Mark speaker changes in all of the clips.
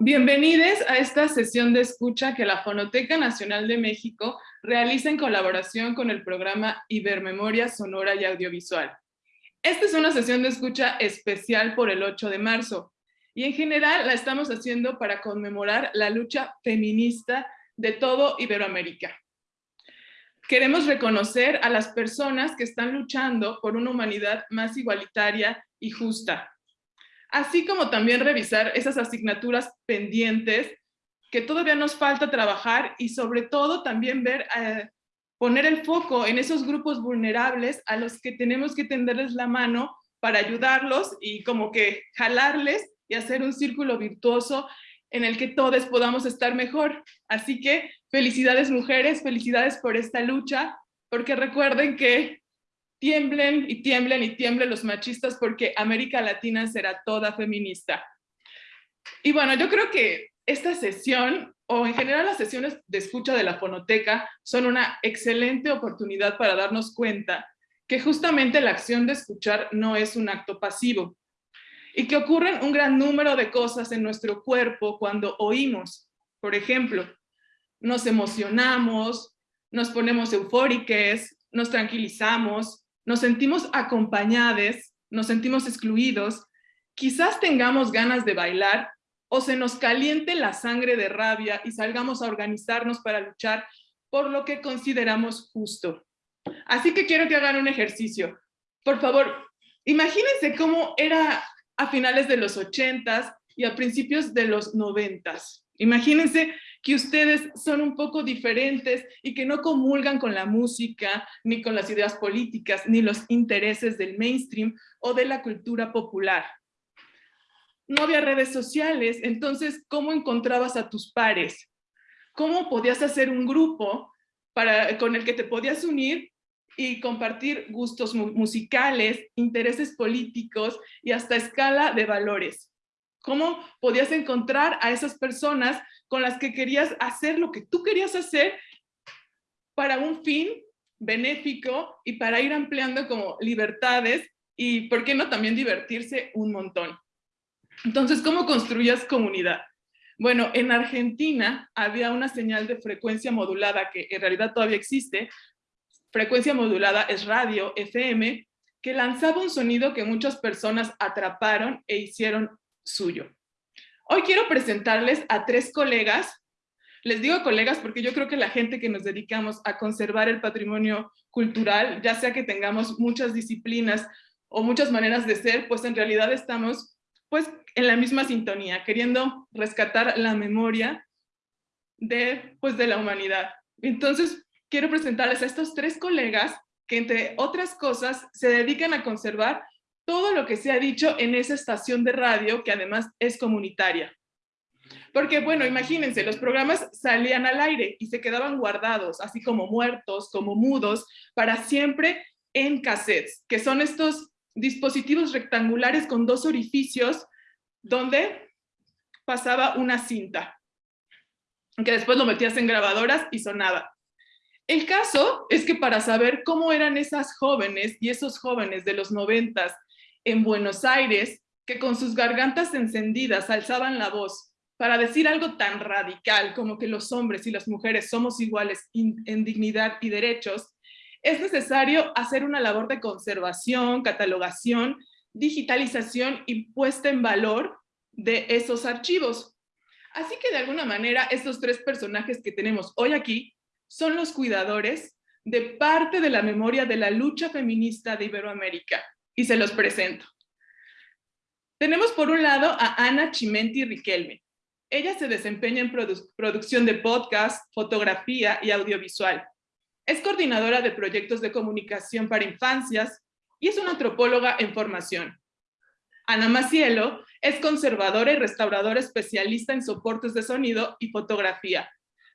Speaker 1: Bienvenidos a esta sesión de escucha que la Fonoteca Nacional de México realiza en colaboración con el programa Ibermemoria Sonora y Audiovisual. Esta es una sesión de escucha especial por el 8 de marzo y en general la estamos haciendo para conmemorar la lucha feminista de todo Iberoamérica. Queremos reconocer a las personas que están luchando por una humanidad más igualitaria y justa, así como también revisar esas asignaturas pendientes que todavía nos falta trabajar y sobre todo también ver, eh, poner el foco en esos grupos vulnerables a los que tenemos que tenderles la mano para ayudarlos y como que jalarles y hacer un círculo virtuoso en el que todos podamos estar mejor. Así que felicidades mujeres, felicidades por esta lucha, porque recuerden que tiemblen y tiemblen y tiemblen los machistas porque América Latina será toda feminista. Y bueno, yo creo que esta sesión, o en general las sesiones de escucha de la fonoteca, son una excelente oportunidad para darnos cuenta que justamente la acción de escuchar no es un acto pasivo y que ocurren un gran número de cosas en nuestro cuerpo cuando oímos. Por ejemplo, nos emocionamos, nos ponemos eufóricos, nos tranquilizamos, nos sentimos acompañados, nos sentimos excluidos, quizás tengamos ganas de bailar o se nos caliente la sangre de rabia y salgamos a organizarnos para luchar por lo que consideramos justo. Así que quiero que hagan un ejercicio. Por favor, imagínense cómo era a finales de los ochentas y a principios de los noventas. Imagínense que ustedes son un poco diferentes y que no comulgan con la música, ni con las ideas políticas, ni los intereses del mainstream o de la cultura popular. No había redes sociales, entonces, ¿cómo encontrabas a tus pares? ¿Cómo podías hacer un grupo para, con el que te podías unir y compartir gustos musicales, intereses políticos y hasta escala de valores? ¿Cómo podías encontrar a esas personas con las que querías hacer lo que tú querías hacer para un fin benéfico y para ir ampliando como libertades y, ¿por qué no?, también divertirse un montón. Entonces, ¿cómo construías comunidad? Bueno, en Argentina había una señal de frecuencia modulada que en realidad todavía existe. Frecuencia modulada es radio, FM, que lanzaba un sonido que muchas personas atraparon e hicieron suyo. Hoy quiero presentarles a tres colegas. Les digo colegas porque yo creo que la gente que nos dedicamos a conservar el patrimonio cultural, ya sea que tengamos muchas disciplinas o muchas maneras de ser, pues en realidad estamos pues en la misma sintonía, queriendo rescatar la memoria de, pues, de la humanidad. Entonces, quiero presentarles a estos tres colegas que, entre otras cosas, se dedican a conservar todo lo que se ha dicho en esa estación de radio, que además es comunitaria. Porque, bueno, imagínense, los programas salían al aire y se quedaban guardados, así como muertos, como mudos, para siempre en cassettes, que son estos dispositivos rectangulares con dos orificios donde pasaba una cinta, que después lo metías en grabadoras y sonaba. El caso es que para saber cómo eran esas jóvenes y esos jóvenes de los noventas en Buenos Aires que con sus gargantas encendidas alzaban la voz para decir algo tan radical como que los hombres y las mujeres somos iguales en dignidad y derechos, es necesario hacer una labor de conservación, catalogación, digitalización y puesta en valor de esos archivos. Así que de alguna manera estos tres personajes que tenemos hoy aquí son los cuidadores de parte de la memoria de la lucha feminista de Iberoamérica y se los presento. Tenemos por un lado a Ana Chimenti Riquelme. Ella se desempeña en producción de podcast, fotografía y audiovisual. Es coordinadora de proyectos de comunicación para infancias y es una antropóloga en formación. Ana Macielo es conservadora y restauradora especialista en soportes de sonido y fotografía,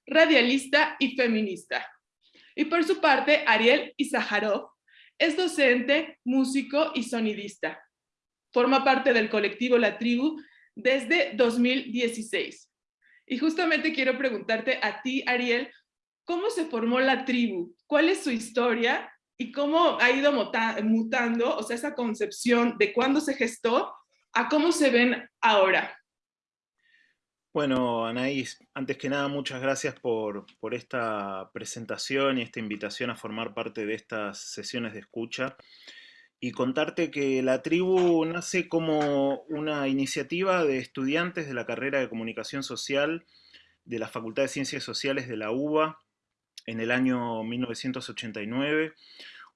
Speaker 1: radialista y feminista. Y por su parte, Ariel Izaharov es docente, músico y sonidista. Forma parte del colectivo La Tribu desde 2016. Y justamente quiero preguntarte a ti, Ariel, ¿cómo se formó La Tribu? ¿Cuál es su historia? ¿Y cómo ha ido mutando, o sea, esa concepción de cuándo se gestó a cómo se ven ahora?
Speaker 2: Bueno, Anaís, antes que nada, muchas gracias por, esta presentación y esta invitación a formar parte de estas sesiones de escucha. Y contarte que la tribu nace como una iniciativa de estudiantes de la carrera de Comunicación Social de la Facultad de Ciencias Sociales de la UBA en el año 1989,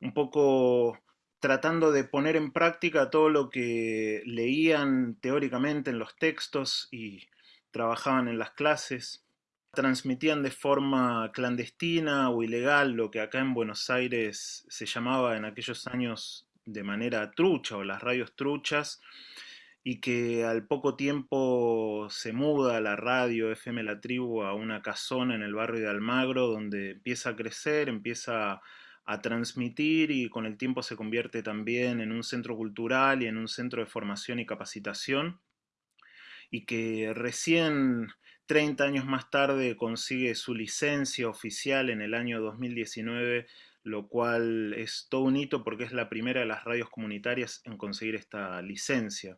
Speaker 2: un poco tratando de poner en práctica todo lo que leían teóricamente en los textos y trabajaban en las clases, transmitían de forma clandestina o ilegal lo que acá en Buenos Aires se llamaba en aquellos años de manera trucha o las radios truchas, y que al poco tiempo se muda la radio FM La Tribu a una casona en el barrio de Almagro, donde empieza a crecer, empieza a transmitir y con el tiempo se convierte también en un centro cultural y en un centro de formación y capacitación y que recién 30 años más tarde consigue su licencia oficial en el año 2019, lo cual es todo un hito porque es la primera de las radios comunitarias en conseguir esta licencia.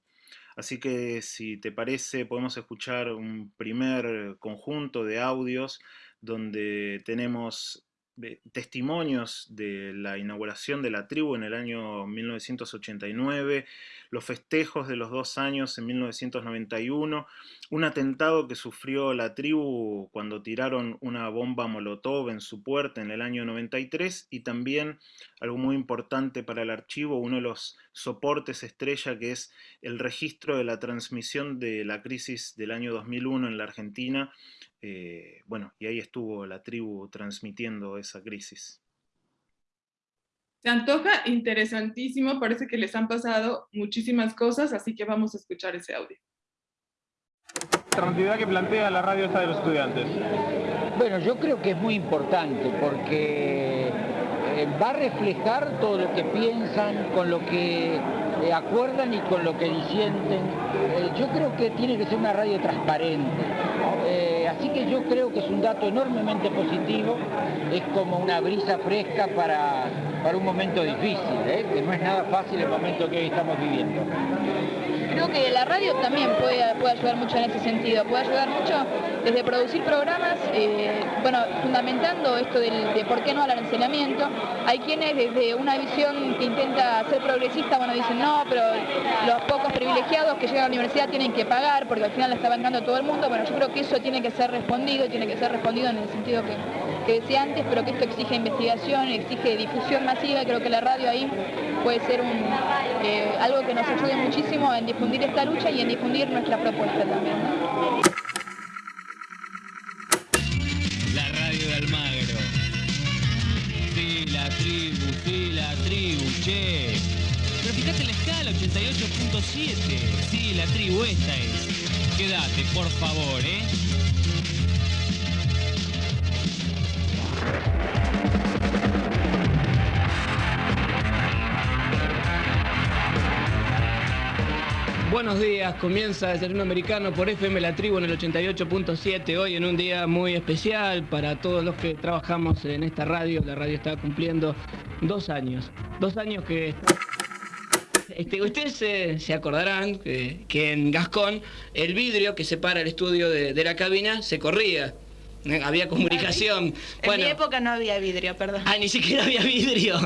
Speaker 2: Así que si te parece podemos escuchar un primer conjunto de audios donde tenemos testimonios de la inauguración de la tribu en el año 1989, los festejos de los dos años en 1991, un atentado que sufrió la tribu cuando tiraron una bomba molotov en su puerta en el año 93 y también algo muy importante para el archivo, uno de los soportes estrella que es el registro de la transmisión de la crisis del año 2001 en la Argentina, eh, bueno, y ahí estuvo la tribu transmitiendo esa crisis.
Speaker 1: Se antoja interesantísimo, parece que les han pasado muchísimas cosas, así que vamos a escuchar ese audio.
Speaker 3: La que plantea la radio esta de los estudiantes.
Speaker 4: Bueno, yo creo que es muy importante porque eh, va a reflejar todo lo que piensan, con lo que eh, acuerdan y con lo que disienten. yo creo que tiene que ser una radio transparente. Así que yo creo que es un dato enormemente positivo, es como una brisa fresca para, un momento difícil, ¿eh? que no es nada fácil el momento que hoy estamos viviendo.
Speaker 5: Creo que la radio también puede, puede ayudar mucho en ese sentido, puede ayudar mucho desde producir programas, eh, bueno, fundamentando esto del, de por qué no al enseñamiento. Hay quienes desde una visión que intenta ser progresista, bueno, dicen no, pero los pocos privilegiados que llegan a la universidad tienen que pagar porque al final la está bancando todo el mundo. Bueno, yo creo que eso tiene que ser respondido, tiene que ser respondido en el sentido que, que decía antes, pero que esto exige investigación, exige difusión masiva, creo que la radio ahí puede ser un, eh, algo que nos ayude muchísimo en difundir esta lucha y en difundir nuestra propuesta también.
Speaker 6: Pero fíjate la escala, 88.7. Sí, la tribu, esta es. Quédate, por favor, ¿eh? Buenos días, comienza Desayuno Americano por FM La Tribu en el 88.7, hoy en un día muy especial para todos los que trabajamos en esta radio, la radio está cumpliendo dos años, dos años que... Este, ustedes se, acordarán que, en Gascón el vidrio que separa el estudio de la cabina se corría. Había comunicación.
Speaker 5: En mi época no había vidrio, perdón.
Speaker 6: Ah, ni siquiera había vidrio.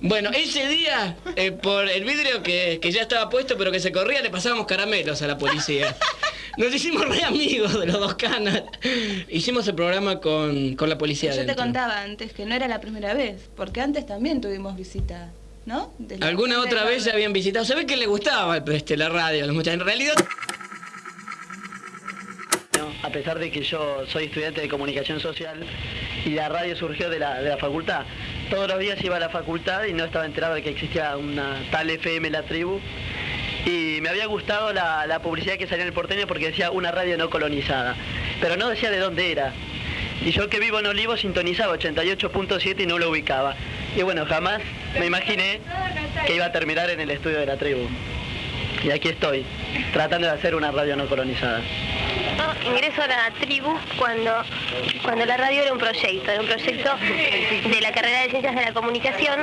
Speaker 6: Bueno, ese día, eh, por el vidrio que, ya estaba puesto pero que se corría, le pasábamos caramelos a la policía. Nos hicimos re amigos de los dos canas. Hicimos el programa con, la policía.
Speaker 5: Yo te contaba antes que no era la primera vez, porque antes también tuvimos visita, ¿no?
Speaker 6: Alguna otra vez ya habían visitado. Se ve que le gustaba este, la radio a los muchachos. En realidad
Speaker 7: a pesar de que yo soy estudiante de comunicación social y la radio surgió de la, facultad. Todos los días iba a la facultad y no estaba enterado de que existía una tal FM La Tribu. Y me había gustado la, publicidad que salía en el porteño porque decía una radio no colonizada, pero no decía de dónde era. Y yo que vivo en Olivo sintonizaba 88.7 y no lo ubicaba. Y bueno, jamás me imaginé que iba a terminar en el estudio de la tribu. Y aquí estoy, tratando de hacer una radio no colonizada.
Speaker 8: Ingreso a la tribu cuando, cuando la radio era un proyecto, era un proyecto de la carrera de Ciencias de la Comunicación.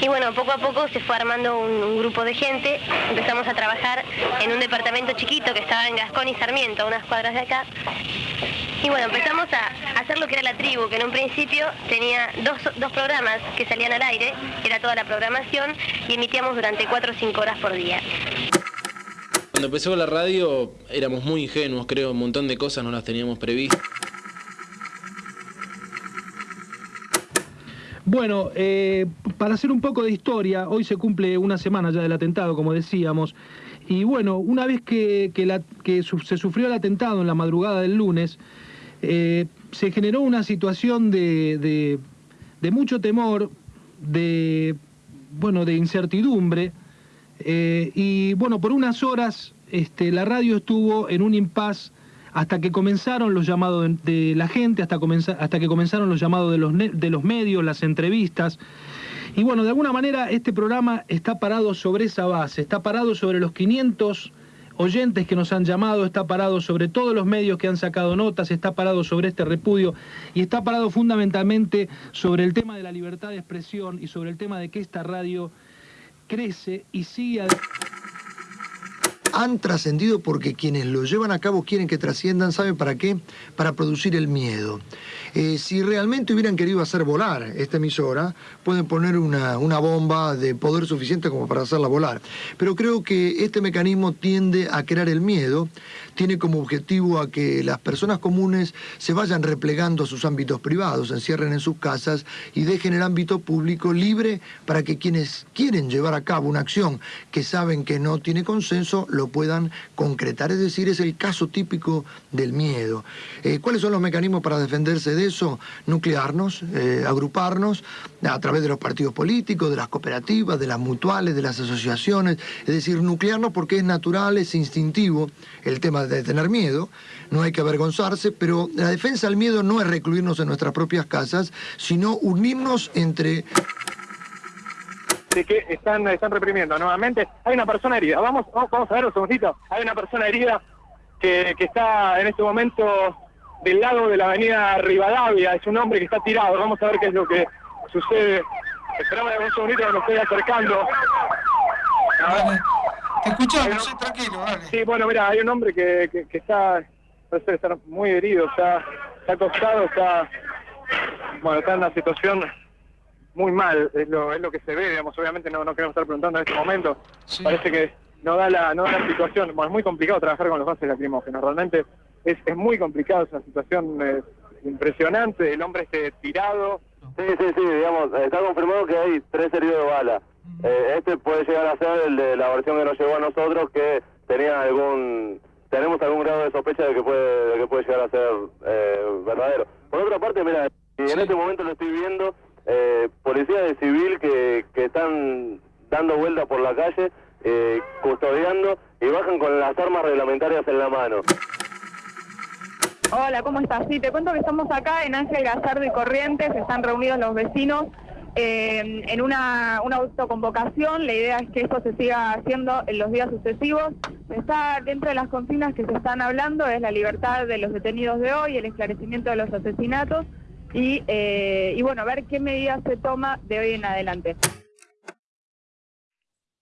Speaker 8: Y bueno, poco a poco se fue armando un, grupo de gente. Empezamos a trabajar en un departamento chiquito que estaba en Gascón y Sarmiento, unas cuadras de acá. Y bueno, empezamos a hacer lo que era la tribu, que en un principio tenía dos, dos programas que salían al aire, era toda la programación, y emitíamos durante cuatro o cinco horas por día.
Speaker 9: Cuando empezó la radio éramos muy ingenuos, creo, un montón de cosas no las teníamos previstas.
Speaker 10: Bueno, eh, para hacer un poco de historia, hoy se cumple una semana ya del atentado, como decíamos, y bueno, una vez que, se sufrió el atentado en la madrugada del lunes, eh, se generó una situación de, de, mucho temor, de, bueno, de incertidumbre, eh, y bueno, por unas horas este, la radio estuvo en un impas hasta que comenzaron los llamados de, la gente, hasta, hasta que comenzaron los llamados de los, de los medios, las entrevistas. Y bueno, de alguna manera este programa está parado sobre esa base, está parado sobre los 500 oyentes que nos han llamado, está parado sobre todos los medios que han sacado notas, está parado sobre este repudio y está parado fundamentalmente sobre el tema de la libertad de expresión y sobre el tema de que esta radio crece y sigue...
Speaker 11: Han trascendido porque quienes lo llevan a cabo quieren que trasciendan, ¿saben para qué? Para producir el miedo. Eh, si realmente hubieran querido hacer volar esta emisora, pueden poner una, bomba de poder suficiente como para hacerla volar. Pero creo que este mecanismo tiende a crear el miedo, tiene como objetivo a que las personas comunes se vayan replegando a sus ámbitos privados, se encierren en sus casas y dejen el ámbito público libre para que quienes quieren llevar a cabo una acción que saben que no tiene consenso, lo puedan concretar. Es decir, es el caso típico del miedo. Eh, ¿Cuáles son los mecanismos para defenderse de eso, nuclearnos, eh, agruparnos a través de los partidos políticos, de las cooperativas, de las mutuales, de las asociaciones, es decir, nuclearnos porque es natural, es instintivo el tema de tener miedo, no hay que avergonzarse, pero la defensa del miedo no es recluirnos en nuestras propias casas, sino unirnos entre
Speaker 3: de que están, están reprimiendo nuevamente. Hay una persona herida. Vamos, vamos, a ver un segundito. Hay una persona herida que, que, está en este momento del lado de la avenida Rivadavia, es un hombre que está tirado, vamos a ver qué es lo que sucede. Esperamos un segundito que nos estoy acercando.
Speaker 12: Te escuchamos, tranquilo, vale.
Speaker 3: Sí, bueno, mira, hay un hombre que, que, está, parece estar muy herido, está, está acostado, está, bueno, está en una situación muy mal, es lo, es lo que se ve, digamos, obviamente no, no queremos estar preguntando en este momento. Parece que no da la, no da la situación, bueno, es muy complicado trabajar con los gases lacrimógenos, realmente es, es muy complicado, es una situación eh, impresionante, el hombre esté tirado.
Speaker 13: Sí, sí, sí, digamos, está confirmado que hay tres heridos de bala. Eh, este puede llegar a ser el de la versión que nos llegó a nosotros, que tenía algún, tenemos algún grado de sospecha de que puede, de que puede llegar a ser eh, verdadero. Por otra parte, mira, y en este momento lo estoy viendo, eh, policías de civil que, que están dando vueltas por la calle, custodiando y bajan con las armas reglamentarias en la mano.
Speaker 14: Hola, ¿cómo estás? Sí, te cuento que estamos acá en Ángel Gallardo y Corrientes, están reunidos los vecinos eh, en una, una, autoconvocación. La idea es que esto se siga haciendo en los días sucesivos. Está dentro de las consignas que se están hablando, es la libertad de los detenidos de hoy, el esclarecimiento de los asesinatos y, eh, y bueno, ver qué medidas se toma de hoy en adelante.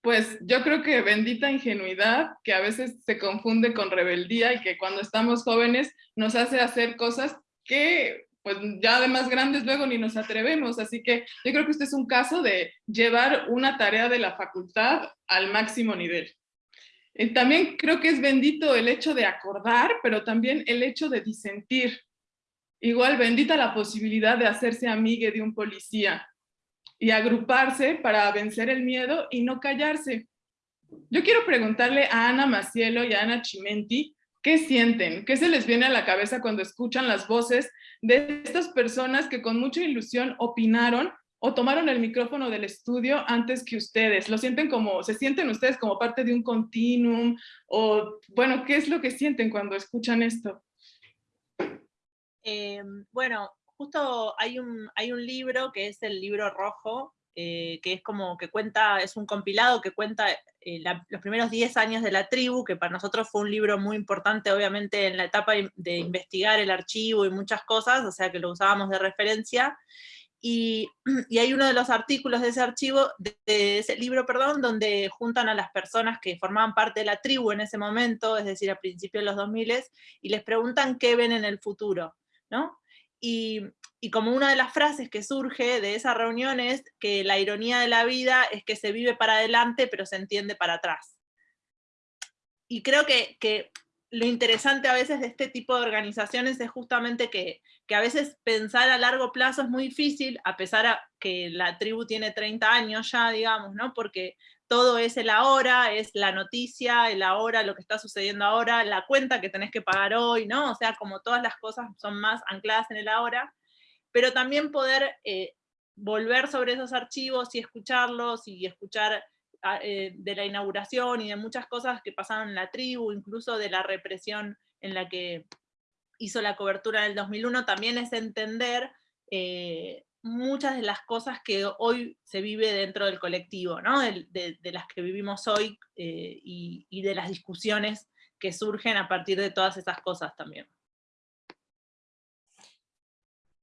Speaker 1: Pues yo creo que bendita ingenuidad, que a veces se confunde con rebeldía y que cuando estamos jóvenes nos hace hacer cosas que pues ya de más grandes luego ni nos atrevemos. Así que yo creo que este es un caso de llevar una tarea de la facultad al máximo nivel. Y también creo que es bendito el hecho de acordar, pero también el hecho de disentir. Igual bendita la posibilidad de hacerse amigue de un policía, y agruparse para vencer el miedo y no callarse. Yo quiero preguntarle a Ana Macielo y a Ana Chimenti, ¿qué sienten? ¿Qué se les viene a la cabeza cuando escuchan las voces de estas personas que con mucha ilusión opinaron o tomaron el micrófono del estudio antes que ustedes? ¿Lo sienten como, se sienten ustedes como parte de un continuum? O, bueno, ¿qué es lo que sienten cuando escuchan esto?
Speaker 15: Eh, bueno, justo hay un, hay un libro que es el libro rojo que es como que cuenta, es un compilado que cuenta los primeros 10 años de la tribu, que para nosotros fue un libro muy importante, obviamente, en la etapa de investigar el archivo y muchas cosas, o sea que lo usábamos de referencia, y, hay uno de los artículos de ese archivo, de, ese libro, perdón, donde juntan a las personas que formaban parte de la tribu en ese momento, es decir, a principios de los 2000, y les preguntan qué ven en el futuro, ¿no? Y, como una de las frases que surge de esa reunión es que la ironía de la vida es que se vive para adelante, pero se entiende para atrás. Y creo que, que lo interesante a veces de este tipo de organizaciones es justamente que, a veces pensar a largo plazo es muy difícil, a pesar de que la tribu tiene 30 años ya, digamos, ¿no? Porque todo es el ahora, es la noticia, el ahora, lo que está sucediendo ahora, la cuenta que tenés que pagar hoy, ¿no? O sea, como todas las cosas son más ancladas en el ahora, pero también poder eh, volver sobre esos archivos y escucharlos y escuchar eh, de la inauguración y de muchas cosas que pasaron en la tribu, incluso de la represión en la que hizo la cobertura del 2001, también es entender eh, muchas de las cosas que hoy se vive dentro del colectivo, ¿no? de, las que vivimos hoy eh, y de las discusiones que surgen a partir de todas esas cosas también.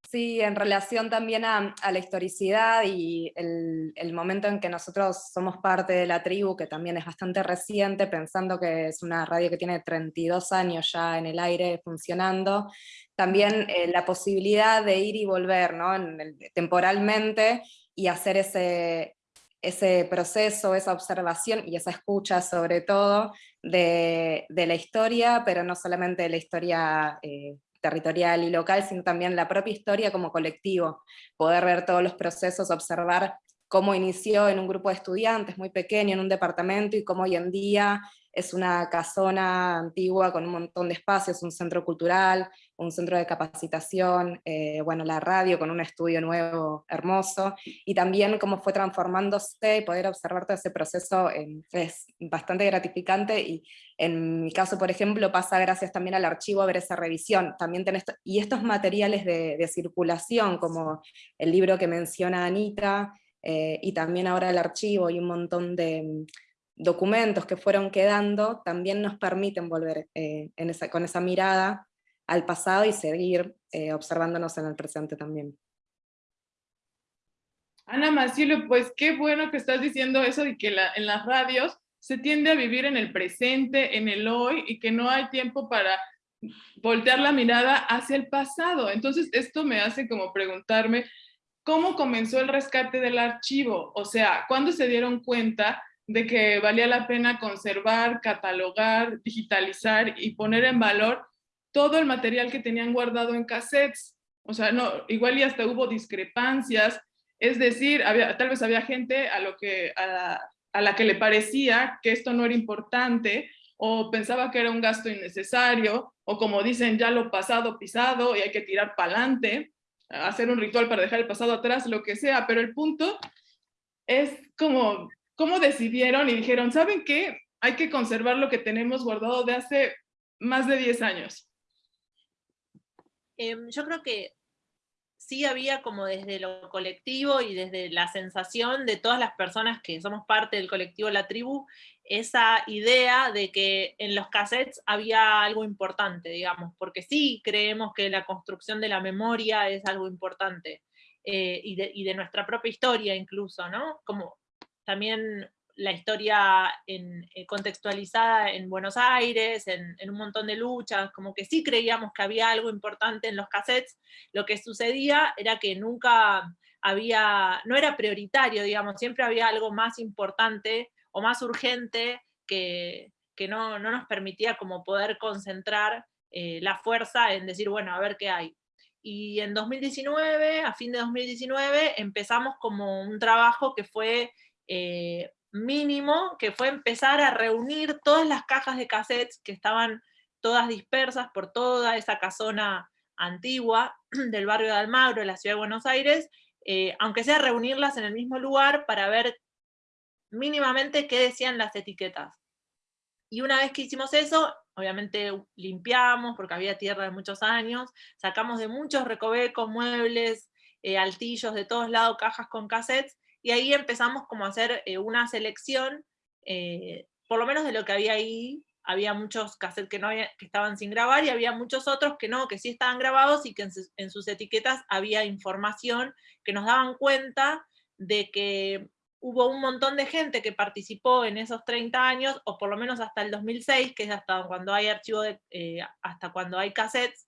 Speaker 16: Sí, en relación también a, la historicidad y el, momento en que nosotros somos parte de la tribu, que también es bastante reciente, pensando que es una radio que tiene 32 años ya en el aire funcionando, también eh, la posibilidad de ir y volver ¿no? temporalmente y hacer ese, ese proceso, esa observación y esa escucha sobre todo de, la historia, pero no solamente de la historia eh, territorial y local, sino también la propia historia como colectivo, poder ver todos los procesos, observar cómo inició en un grupo de estudiantes muy pequeño, en un departamento, y cómo hoy en día es una casona antigua con un montón de espacios, un centro cultural, un centro de capacitación, eh, bueno, la radio con un estudio nuevo, hermoso, y también cómo fue transformándose y poder observar todo ese proceso es bastante gratificante, y en mi caso, por ejemplo, pasa gracias también al archivo a ver esa revisión, también tenés, y estos materiales de, circulación, como el libro que menciona Anita, eh, y también ahora el archivo y un montón de documentos que fueron quedando también nos permiten volver eh, con esa mirada al pasado y seguir eh, observándonos en el presente también.
Speaker 1: Ana Macielo, pues qué bueno que estás diciendo eso de que en las radios se tiende a vivir en el presente, en el hoy, y que no hay tiempo para voltear la mirada hacia el pasado. Entonces esto me hace como preguntarme, ¿cómo comenzó el rescate del archivo? O sea, ¿cuándo se dieron cuenta de que valía la pena conservar, catalogar, digitalizar y poner en valor todo el material que tenían guardado en cassettes. O sea, no, igual y hasta hubo discrepancias, es decir, había, tal vez había gente a, lo que, a, a la que le parecía que esto no era importante, o pensaba que era un gasto innecesario, o como dicen, ya lo pasado pisado y hay que tirar para adelante, hacer un ritual para dejar el pasado atrás, lo que sea, pero el punto es como ¿Cómo decidieron y dijeron, ¿saben qué? Hay que conservar lo que tenemos guardado de hace más de 10 años.
Speaker 15: Em, yo creo que sí había como desde lo colectivo y desde la sensación de todas las personas que somos parte del colectivo La Tribu, esa idea de que en los cassettes había algo importante, digamos, porque sí creemos que la construcción de la memoria es algo importante, eh, y, de, y, de, nuestra propia historia incluso, ¿no? Como también la historia eh, contextualizada en Buenos Aires, en, un montón de luchas, como que sí creíamos que había algo importante en los cassettes, lo que sucedía era que nunca había, no era prioritario, digamos, siempre había algo más importante o más urgente que, no, nos permitía como poder concentrar eh, la fuerza en decir, bueno, a ver qué hay. Y en 2019, a fin de 2019, empezamos como un trabajo que fue eh, mínimo, que fue empezar a reunir todas las cajas de cassettes que estaban todas dispersas por toda esa casona antigua del barrio de Almagro, la ciudad de Buenos Aires, eh, aunque sea reunirlas en el mismo lugar para ver mínimamente qué decían las etiquetas. Y una vez que hicimos eso, obviamente limpiamos, porque había tierra de muchos años, sacamos de muchos recovecos, muebles, eh, altillos, de todos lados, cajas con cassettes, y ahí empezamos como a hacer eh, una selección, eh, por lo menos de lo que había ahí, había muchos cassettes que, no que estaban sin grabar y había muchos otros que no, que sí estaban grabados y que en sus, etiquetas había información que nos daban cuenta de que hubo un montón de gente que participó en esos 30 años, o por lo menos hasta el 2006, que es hasta cuando hay archivo, eh, hasta cuando hay cassettes,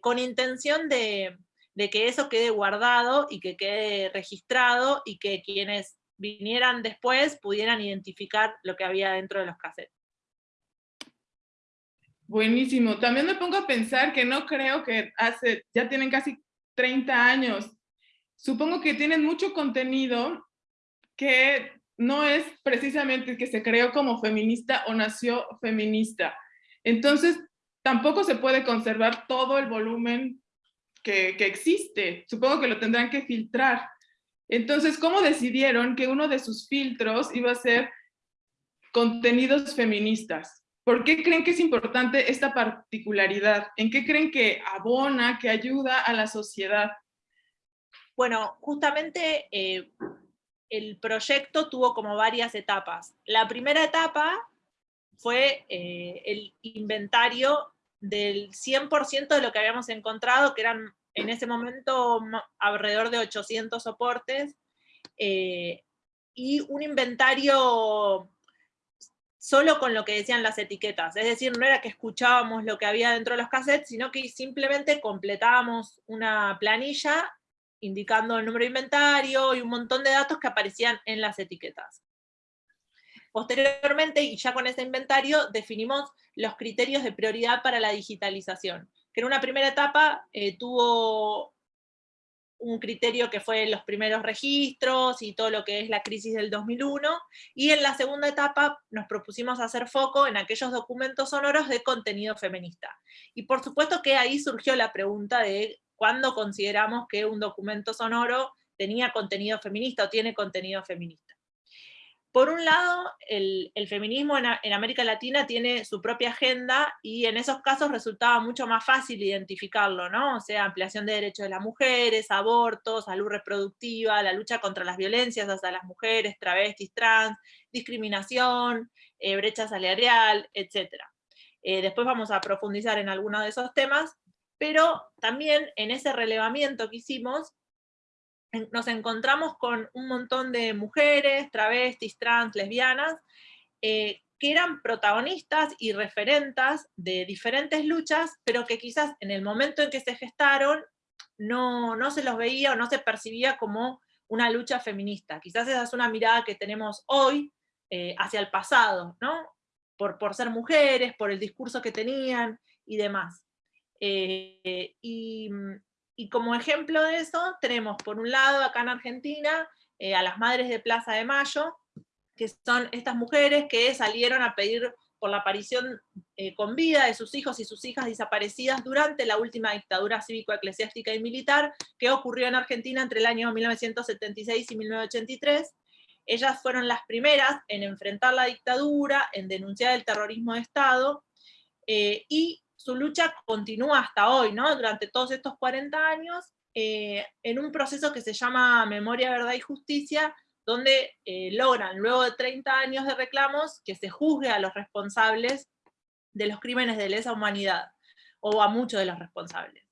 Speaker 15: con intención de, que eso quede guardado y que quede registrado y que quienes vinieran después pudieran identificar lo que había dentro de los cassettes.
Speaker 1: Buenísimo. También me pongo a pensar que no creo que hace, ya tienen casi 30 años. Supongo que tienen mucho contenido que no es precisamente que se creó como feminista o nació feminista. Entonces, tampoco se puede conservar todo el volumen que, existe. Supongo que lo tendrán que filtrar. Entonces, ¿cómo decidieron que uno de sus filtros iba a ser contenidos feministas? ¿Por qué creen que es importante esta particularidad? ¿En qué creen que abona, que ayuda a la sociedad?
Speaker 15: Bueno, justamente eh, el proyecto tuvo como varias etapas. La primera etapa fue eh, el inventario del 100% de lo que habíamos encontrado, que eran en ese momento alrededor de 800 soportes, eh, y un inventario solo con lo que decían las etiquetas. Es decir, no era que escuchábamos lo que había dentro de los cassettes, sino que simplemente completábamos una planilla indicando el número de inventario y un montón de datos que aparecían en las etiquetas. Posteriormente, y ya con ese inventario, definimos los criterios de prioridad para la digitalización, que en una primera etapa eh, tuvo un criterio que fue los primeros registros y todo lo que es la crisis del 2001, y en la segunda etapa nos propusimos hacer foco en aquellos documentos sonoros de contenido feminista. Y por supuesto que ahí surgió la pregunta de cuándo consideramos que un documento sonoro tenía contenido feminista o tiene contenido feminista. Por un lado, el, feminismo en, América Latina tiene su propia agenda y en esos casos resultaba mucho más fácil identificarlo, ¿no? O sea, ampliación de derechos de las mujeres, abortos, salud reproductiva, la lucha contra las violencias hacia las mujeres, travestis, trans, discriminación, eh, brecha salarial, etc. Eh, después vamos a profundizar en algunos de esos temas, pero también en ese relevamiento que hicimos, nos encontramos con un montón de mujeres, travestis, trans, lesbianas, eh, que eran protagonistas y referentas de diferentes luchas, pero que quizás en el momento en que se gestaron no, no se los veía o no se percibía como una lucha feminista. Quizás esa es una mirada que tenemos hoy eh, hacia el pasado, ¿no? Por, por ser mujeres, por el discurso que tenían y demás. Eh, mm, y, como ejemplo de eso, tenemos por un lado acá en Argentina eh, a las Madres de Plaza de Mayo, que son estas mujeres que salieron a pedir por la aparición eh, con vida de sus hijos y sus hijas desaparecidas durante la última dictadura cívico-eclesiástica y militar que ocurrió en Argentina entre el año 1976 y 1983. Ellas fueron las primeras en enfrentar la dictadura, en denunciar el terrorismo de Estado, y su lucha continúa hasta hoy, ¿no? Durante todos estos 40 años, eh, en un proceso que se llama Memoria, Verdad y Justicia, donde eh, logran, luego de 30 años de reclamos, que se juzgue a los responsables de los crímenes de lesa humanidad, o a muchos de los responsables.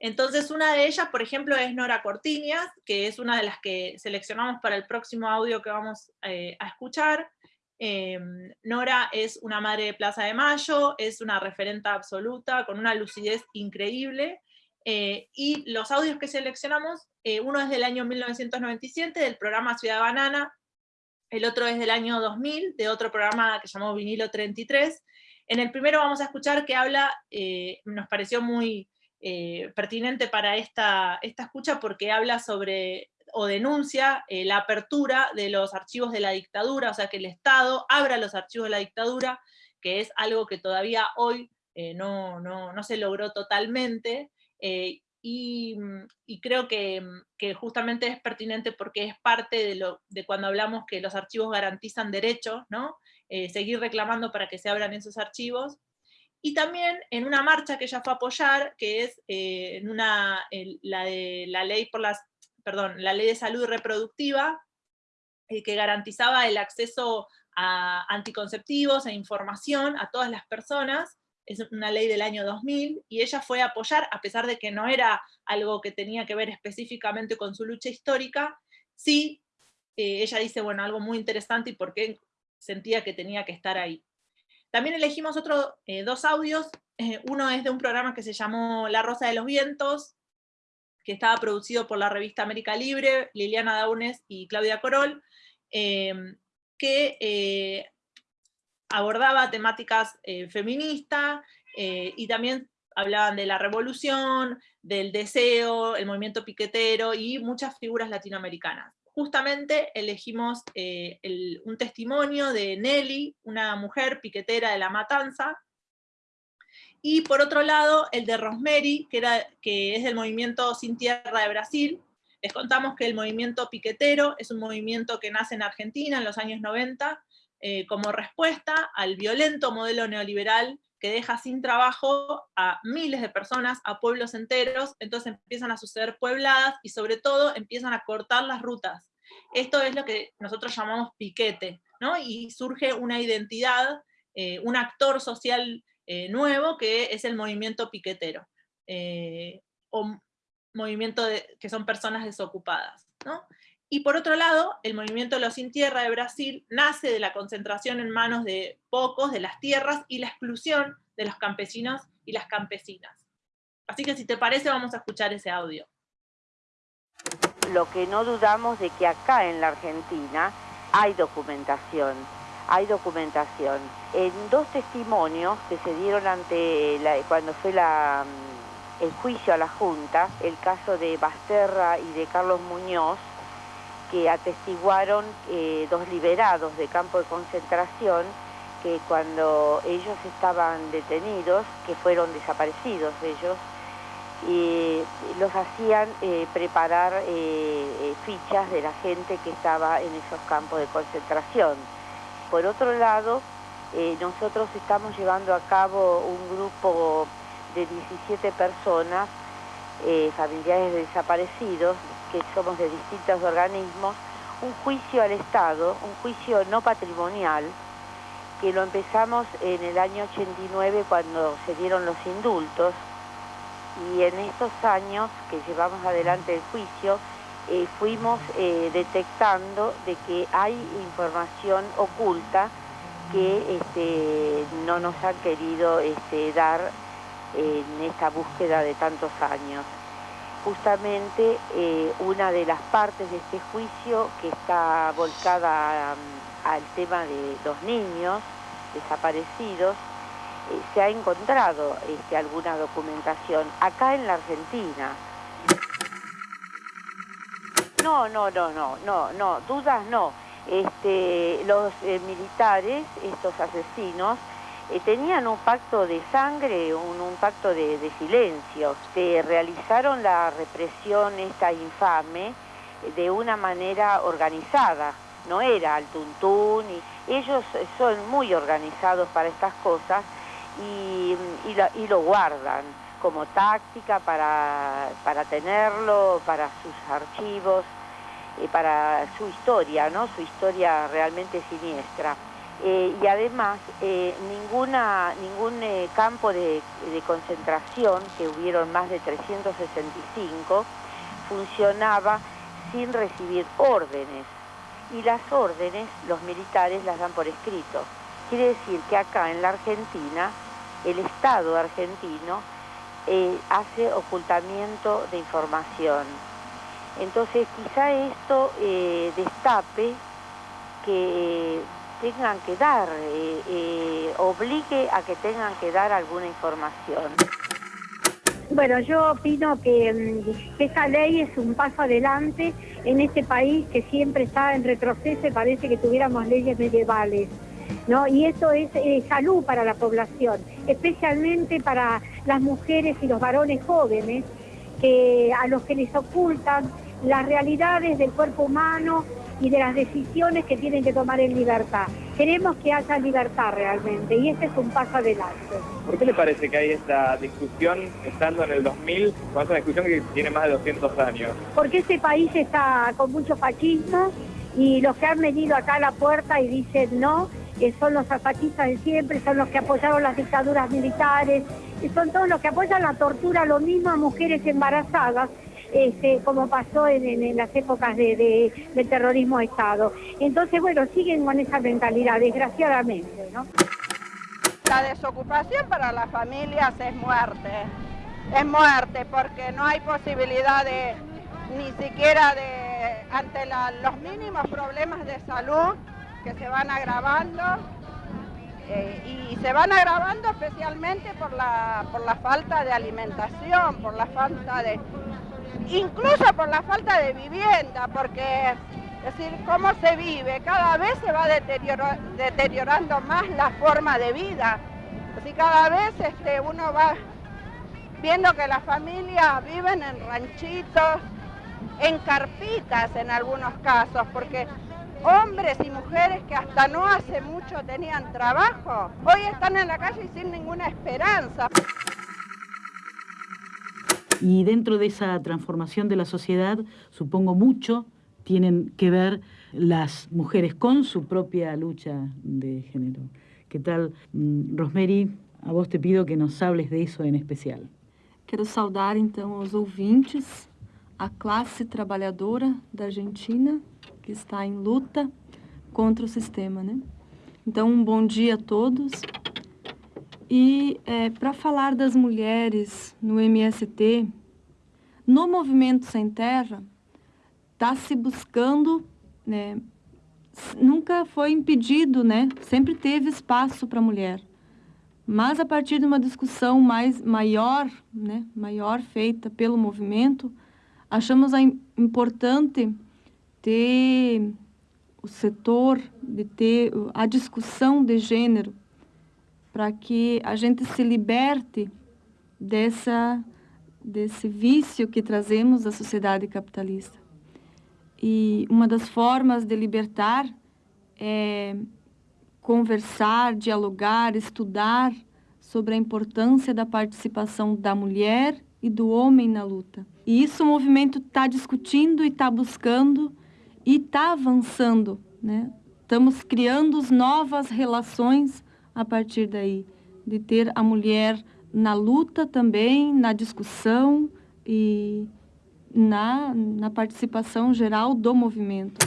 Speaker 15: Entonces una de ellas, por ejemplo, es Nora Cortiñas, que es una de las que seleccionamos para el próximo audio que vamos eh, a escuchar, Em, Nora es una madre de Plaza de Mayo, es una referenta absoluta, con una lucidez increíble, eh, y los audios que seleccionamos, eh, uno es del año 1997, del programa Ciudad Banana, el otro es del año 2000, de otro programa que llamó Vinilo 33. En el primero vamos a escuchar que habla, eh, nos pareció muy pertinente para esta, esta escucha, porque habla sobre o denuncia eh, la apertura de los archivos de la dictadura, o sea que el Estado abra los archivos de la dictadura, que es algo que todavía hoy eh, no, se logró totalmente, eh, y, creo que, justamente es pertinente porque es parte de, lo, de cuando hablamos que los archivos garantizan derechos, ¿no? seguir reclamando para que se abran esos archivos, y también en una marcha que ella fue a apoyar, que es en una, la de la ley por las perdón, la ley de salud reproductiva, eh, que garantizaba el acceso a anticonceptivos e información a todas las personas, es una ley del año 2000, y ella fue a apoyar, a pesar de que no era algo que tenía que ver específicamente con su lucha histórica, sí, eh, ella dice, bueno, algo muy interesante y por qué sentía que tenía que estar ahí. También elegimos otros eh, dos audios, eh, uno es de un programa que se llamó La Rosa de los Vientos, que estaba producido por la revista América Libre, Liliana Daunes y Claudia Corol, que abordaba temáticas feministas y también hablaban de la revolución, del deseo, el movimiento piquetero y muchas figuras latinoamericanas. Justamente elegimos eh, un testimonio de Nelly, una mujer piquetera de La Matanza, y por otro lado el de Rosemary, que, era, que es del movimiento Sin Tierra de Brasil. Les contamos que el movimiento piquetero es un movimiento que nace en Argentina en los años 90, eh, como respuesta al violento modelo neoliberal que deja sin trabajo a miles de personas, a pueblos enteros, entonces empiezan a suceder puebladas y sobre todo empiezan a cortar las rutas. Esto es lo que nosotros llamamos piquete, ¿no? Y surge una identidad, eh, un actor social eh, nuevo que es el movimiento piquetero, eh, o movimiento de, que son personas desocupadas, ¿no? Y por otro lado, el movimiento Los Sin Tierra de Brasil nace de la concentración en manos de pocos de las tierras y la exclusión de los campesinos y las campesinas. Así que si te parece vamos a escuchar ese audio.
Speaker 17: Lo que no dudamos de que acá en la Argentina hay documentación, hay documentación. En dos testimonios que se dieron ante cuando fue mm, el juicio a la Junta, el caso de Basterra y de Carlos Muñoz, que atestiguaron eh, dos liberados de campo de concentración que cuando ellos estaban detenidos, que fueron desaparecidos ellos, y los hacían eh, preparar eh, fichas de la gente que estaba en esos campos de concentración. Por otro lado, nosotros estamos llevando a cabo un grupo de 17 personas, familiares de desaparecidos, que somos de distintos organismos, un juicio al Estado, un juicio no patrimonial, que lo empezamos en el año 89 cuando se dieron los indultos, y en estos años que llevamos adelante el juicio, eh, fuimos eh, detectando de que hay información oculta que este, no nos han querido este, dar en esta búsqueda de tantos años justamente eh, una de las partes de este juicio que está volcada mm, al tema de los niños desaparecidos, se ha encontrado este, alguna documentación acá en la Argentina. No, no, no, no, no, no, dudas no. Este, los eh, militares, estos asesinos, eh, tenían un pacto de sangre, un, pacto de, silencio. Se realizaron la represión esta infame eh, de una manera organizada, no era al tuntún, y ellos son muy organizados para estas cosas y, lo guardan como táctica para, tenerlo, para sus archivos, eh, para su historia, ¿no? su historia realmente siniestra. Eh, y además eh, ninguna, ningún eh, campo de, concentración, que hubieron más de 365, funcionaba sin recibir órdenes. Y las órdenes los militares las dan por escrito. Quiere decir que acá en la Argentina, el Estado argentino hace ocultamiento de información. Entonces quizá esto destape que tengan que dar, eh, eh, obligue a que tengan que dar alguna información.
Speaker 18: Bueno, yo opino que, mm, esa ley es un paso adelante en este país que siempre está en retroceso y parece que tuviéramos leyes medievales. ¿No? Y eso es eh, salud para la población, especialmente para las mujeres y los varones jóvenes, que, a los que les ocultan las realidades del cuerpo humano y de las decisiones que tienen que tomar en libertad. Queremos que haya libertad realmente y este es un paso adelante.
Speaker 3: ¿Por qué le parece que hay esta discusión estando en el 2000, cuando es una discusión que tiene más de 200 años?
Speaker 18: Porque este país está con mucho fascismo y los que han venido acá a la puerta y dicen no, que son los fascistas de siempre, son los que apoyaron las dictaduras militares, son todos los que apoyan la tortura, lo mismo a mujeres embarazadas este, como pasó en, las épocas de, terrorismo de Estado. Entonces, bueno, siguen con esa mentalidad, desgraciadamente.
Speaker 19: La desocupación para las familias es muerte, es muerte porque no hay posibilidad de, ni siquiera de, ante los mínimos problemas de salud que se van agravando, eh, y se van agravando especialmente por la, por la falta de alimentación, por la falta de, incluso por la falta de vivienda, porque es decir, cómo se vive, cada vez se va deteriorando más la forma de vida. Así cada vez este, uno va viendo que las familias viven en ranchitos, en carpitas en algunos casos, porque hombres y mujeres que hasta no hace mucho tenían trabajo, hoy están en la calle sin ninguna esperanza.
Speaker 20: Y dentro de esa transformación de la sociedad, supongo mucho, tienen que ver las mujeres con su propia lucha de género. ¿Qué tal, mm, Rosemary? A vos te pido que nos hables de eso en especial.
Speaker 21: Quero saudar então os ouvintes, a classe trabalhadora da Argentina, que está em luta contra o sistema, né? Então, um bom dia a todos. E é, para falar das mulheres no MST, no Movimento Sem Terra, está se buscando, né, nunca foi impedido, né, sempre teve espaço para a mulher. Mas a partir de uma discussão mais maior, né, maior feita pelo movimento, achamos importante ter o setor, de ter a discussão de gênero, para que a gente se liberte dessa, desse vício que trazemos da sociedade capitalista. E uma das formas de libertar é conversar, dialogar, estudar sobre a importância da participação da mulher e do homem na luta. E isso o movimento está discutindo e está buscando e está avançando, né? Estamos criando novas relações a partir daí, de ter a mulher na luta também, na discussão e na, na participação geral do movimento.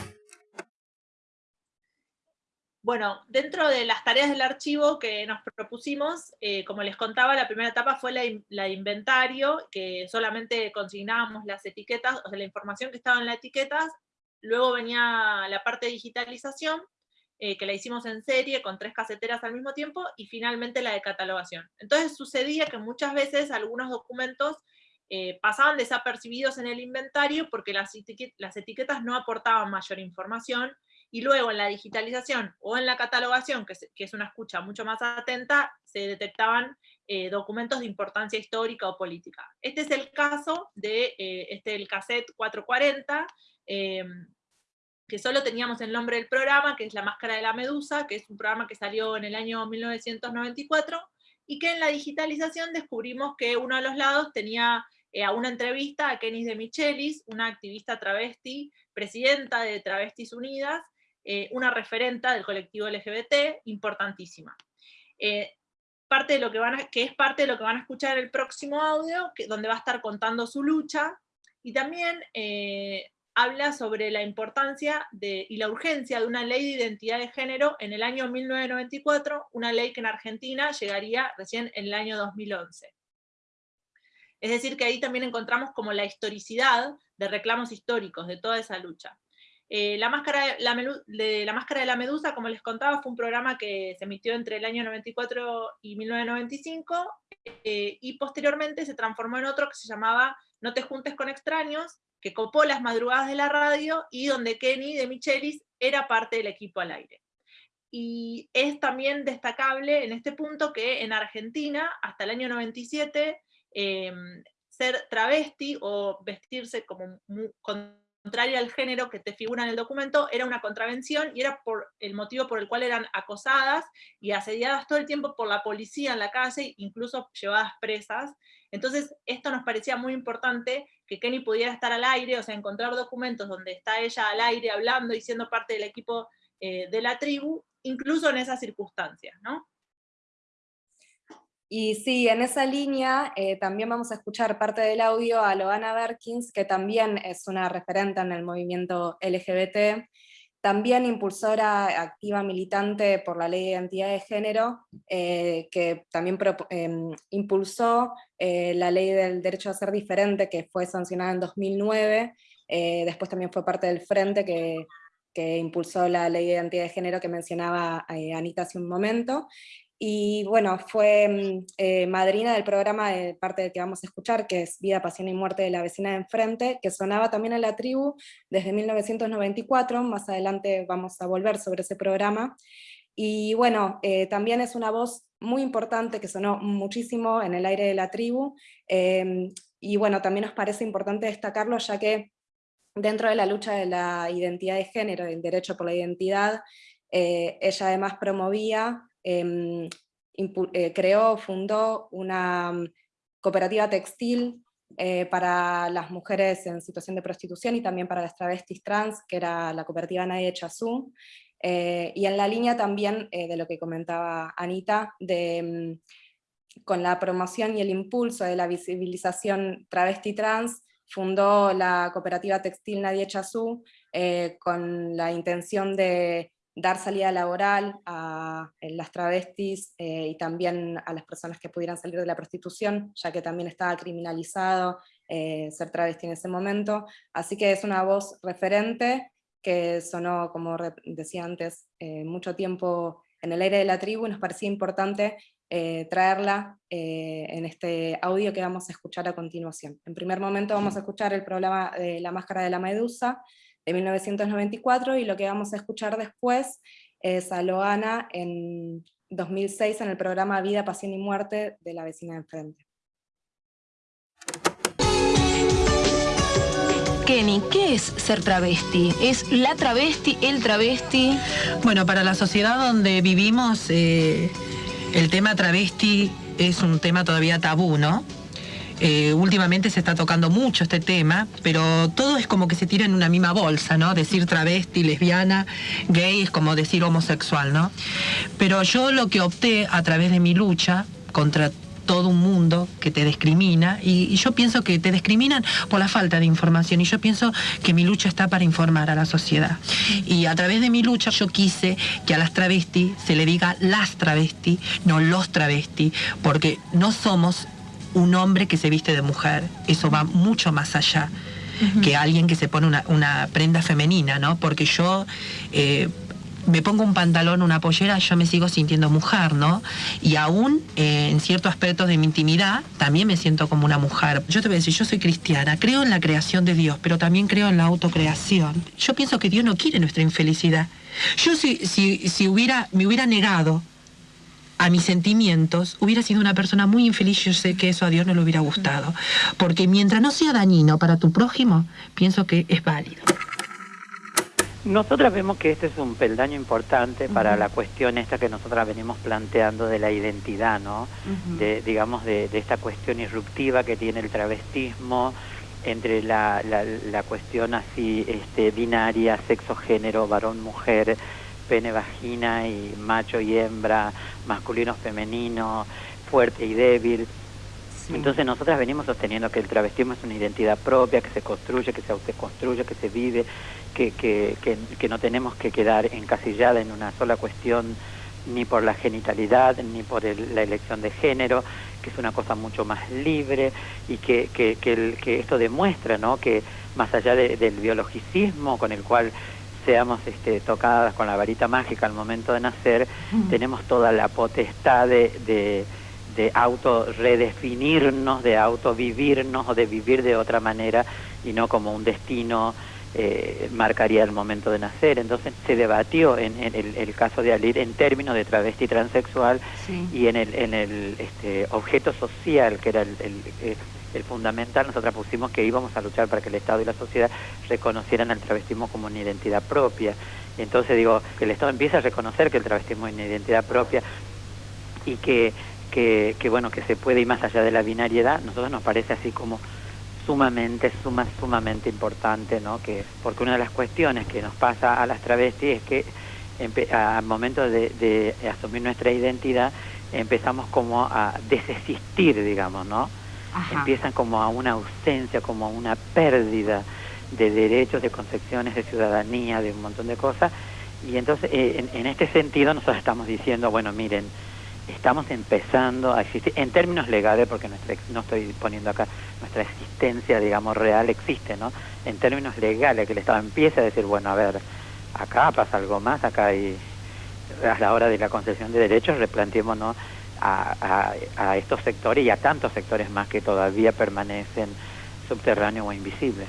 Speaker 15: Bueno, dentro de las tareas del archivo que nos propusimos, eh, como les contaba, la primera etapa fue la, la, inventario, que solamente consignábamos las etiquetas, o sea, la información que estaba en las etiquetas, luego venía la parte de digitalización, eh, que la hicimos en serie con tres caseteras al mismo tiempo, y finalmente la de catalogación. Entonces sucedía que muchas veces algunos documentos eh, pasaban desapercibidos en el inventario porque las, las etiquetas no aportaban mayor información, y luego en la digitalización o en la catalogación, que, es una escucha mucho más atenta, se detectaban eh, documentos de importancia histórica o política. Este es el caso de este, el cassette 440, que solo teníamos el nombre del programa, que es La Máscara de la Medusa, que es un programa que salió en el año 1994, y que en la digitalización descubrimos que uno de los lados tenía eh, a una entrevista a Kenis de Michelis, una activista travesti, presidenta de Travestis Unidas, eh, una referenta del colectivo LGBT, importantísima. Eh, parte de lo que, van que es parte de lo que van a escuchar en el próximo audio, que, donde va a estar contando su lucha, y también habla sobre la importancia y la urgencia de una ley de identidad de género en el año 1994, una ley que en Argentina llegaría recién en el año 2011. Es decir, que ahí también encontramos como la historicidad de reclamos históricos de toda esa lucha. Eh, la, máscara de la, Máscara de la Medusa, como les contaba, fue un programa que se emitió entre el año 94 y 1995, eh, y posteriormente se transformó en otro que se llamaba No te juntes con extraños, que copó las madrugadas de la radio y donde Kenny de Michelis era parte del equipo al aire. Y es también destacable en este punto que en Argentina, hasta el año 97, em, ser travesti o vestirse como contraria al género que te figura en el documento, era una contravención y era por el motivo por el cual eran acosadas y asediadas todo el tiempo por la policía en la calle, incluso llevadas presas. Entonces, esto nos parecía muy importante que Kenny pudiera estar al aire, o sea, encontrar documentos donde está ella al aire hablando y siendo parte del equipo eh, de la tribu, incluso en esas circunstancias, ¿no?
Speaker 16: Y sí, en esa línea eh, también vamos a escuchar parte del audio a Loana Berkins, que también es una referente en el movimiento LGBT, también impulsora activa militante por la ley de identidad de género, eh, que también em, impulsó eh, la ley del derecho a ser diferente, que fue sancionada en 2009, después también fue parte del frente que, que impulsó la ley de identidad de género que mencionaba Anita hace un momento, y bueno, fue eh, madrina del programa de parte del que vamos a escuchar, que es Vida, Pasión y Muerte de la Vecina de Enfrente, que sonaba también en la tribu desde 1994, más adelante vamos a volver sobre ese programa. Y bueno, eh, también es una voz muy importante que sonó muchísimo en el aire de la tribu, em, y bueno, también nos parece importante destacarlo ya que dentro de la lucha de la identidad de género, del derecho por la identidad, eh, ella además promovía Em, eh, creó, fundó una mm, cooperativa textil eh, para las mujeres en situación de prostitución y también para las travestis trans, que era la cooperativa Nadie Chazú, eh, y en la línea también de lo que comentaba Anita, de, mm, con la promoción y el impulso de la visibilización travesti trans, fundó la cooperativa textil Nadie Chazú, con la intención de dar salida laboral a eh, las travestis eh, y también a las personas que pudieran salir de la prostitución, ya que también estaba criminalizado eh, ser travesti en ese momento. Así que es una voz referente que sonó, como decía antes, mucho tiempo en el aire de la tribu y nos parecía importante traerla en este audio que vamos a escuchar a continuación. En primer momento vamos a escuchar el programa de La Máscara de la Medusa, de 1994, y lo que vamos a escuchar después es a Loana en 2006 en el programa Vida, Pasión y Muerte de la vecina de enfrente.
Speaker 22: Kenny, ¿qué es ser travesti? ¿Es la travesti, el travesti?
Speaker 23: Bueno, para la sociedad donde vivimos, eh, el tema travesti es un tema todavía tabú, ¿no? Eh, últimamente se está tocando mucho este tema, pero todo es como que se tira en una misma bolsa, ¿no? Decir travesti, lesbiana, gay es como decir homosexual, ¿no? Pero yo lo que opté a través de mi lucha contra todo un mundo que te discrimina y, yo pienso que te discriminan por la falta de información y yo pienso que mi lucha está para informar a la sociedad. Y a través de mi lucha yo quise que a las travestis se le diga las travestis, no los travestis, porque no somos un hombre que se viste de mujer. Eso va mucho más allá que alguien que se pone una, prenda femenina, ¿no? Porque yo eh, me pongo un pantalón, una pollera, yo me sigo sintiendo mujer, ¿no? Y aún eh, en ciertos aspectos de mi intimidad, también me siento como una mujer. Yo te voy a decir, yo soy cristiana, creo en la creación de Dios, pero también creo en la autocreación. Yo pienso que Dios no quiere nuestra infelicidad. Yo si, si, si hubiera, me hubiera negado a mis sentimientos, hubiera sido una persona muy infeliz, yo sé que eso a Dios no le hubiera gustado. Porque mientras no sea dañino para tu prójimo, pienso que es válido.
Speaker 24: Nosotras vemos que este es un peldaño importante para la cuestión esta que nosotras venimos planteando de la identidad, ¿no? de, digamos, de, esta cuestión irruptiva que tiene el travestismo entre la, la cuestión así este, binaria, sexo-género, varón-mujer, pene, vagina y macho y hembra, masculino, femenino, fuerte y débil. Entonces nosotras venimos sosteniendo que el travestismo es una identidad propia, que se construye, que se autoconstruye, que se vive, que, que, que, no tenemos que quedar encasillada en una sola cuestión ni por la genitalidad, ni por la elección de género, que es una cosa mucho más libre y que, que, que, esto demuestra ¿no? que más allá del biologicismo con el cual seamos este, tocadas con la varita mágica al momento de nacer, tenemos toda la potestad de, de, de auto redefinirnos, de auto vivirnos o de vivir de otra manera y no como un destino eh, marcaría el momento de nacer. Entonces se debatió en, el, caso de Alir en términos de travesti transexual y en el, en el este, objeto social, que era el, el fundamental, nosotros pusimos que íbamos a luchar para que el Estado y la sociedad reconocieran al travestismo como una identidad propia. Entonces digo, que el Estado empiece a reconocer que el travestismo es una identidad propia y que, que, que bueno, que se puede ir más allá de la binariedad, nosotros nos parece así como sumamente, suma, sumamente importante, ¿no? Que, porque una de las cuestiones que nos pasa a las travestis es que al momento de, asumir nuestra identidad empezamos como a desesistir, digamos, ¿no? Empiezan como a una ausencia, como a una pérdida de derechos, de concepciones, de ciudadanía, de un montón de cosas. Y entonces, eh, en, en este sentido, nosotros estamos diciendo, bueno, miren, estamos empezando a existir, en términos legales, porque nuestra, no estoy poniendo acá, nuestra existencia, digamos, real existe, ¿no? En términos legales, que el Estado empiece a decir, bueno, a ver, acá pasa algo más, acá hay, a la hora de la concesión de derechos, replanteémonos a, estos sectores y a tantos sectores más que todavía permanecen subterráneos o invisibles.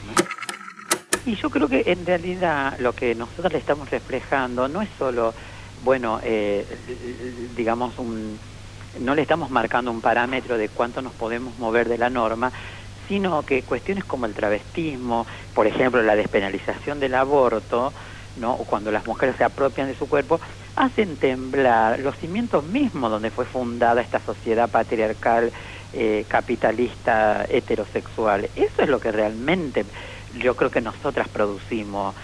Speaker 24: Y yo creo que en realidad lo que nosotros le estamos reflejando no es solo bueno, eh, digamos, un, no le estamos marcando un parámetro de cuánto nos podemos mover de la norma, sino que cuestiones como el travestismo, por ejemplo, la despenalización del aborto, ¿no? o cuando las mujeres se apropian de su cuerpo, hacen temblar los cimientos mismos donde fue fundada esta sociedad patriarcal, eh, capitalista, heterosexual. Eso es lo que realmente yo creo que nosotras producimos.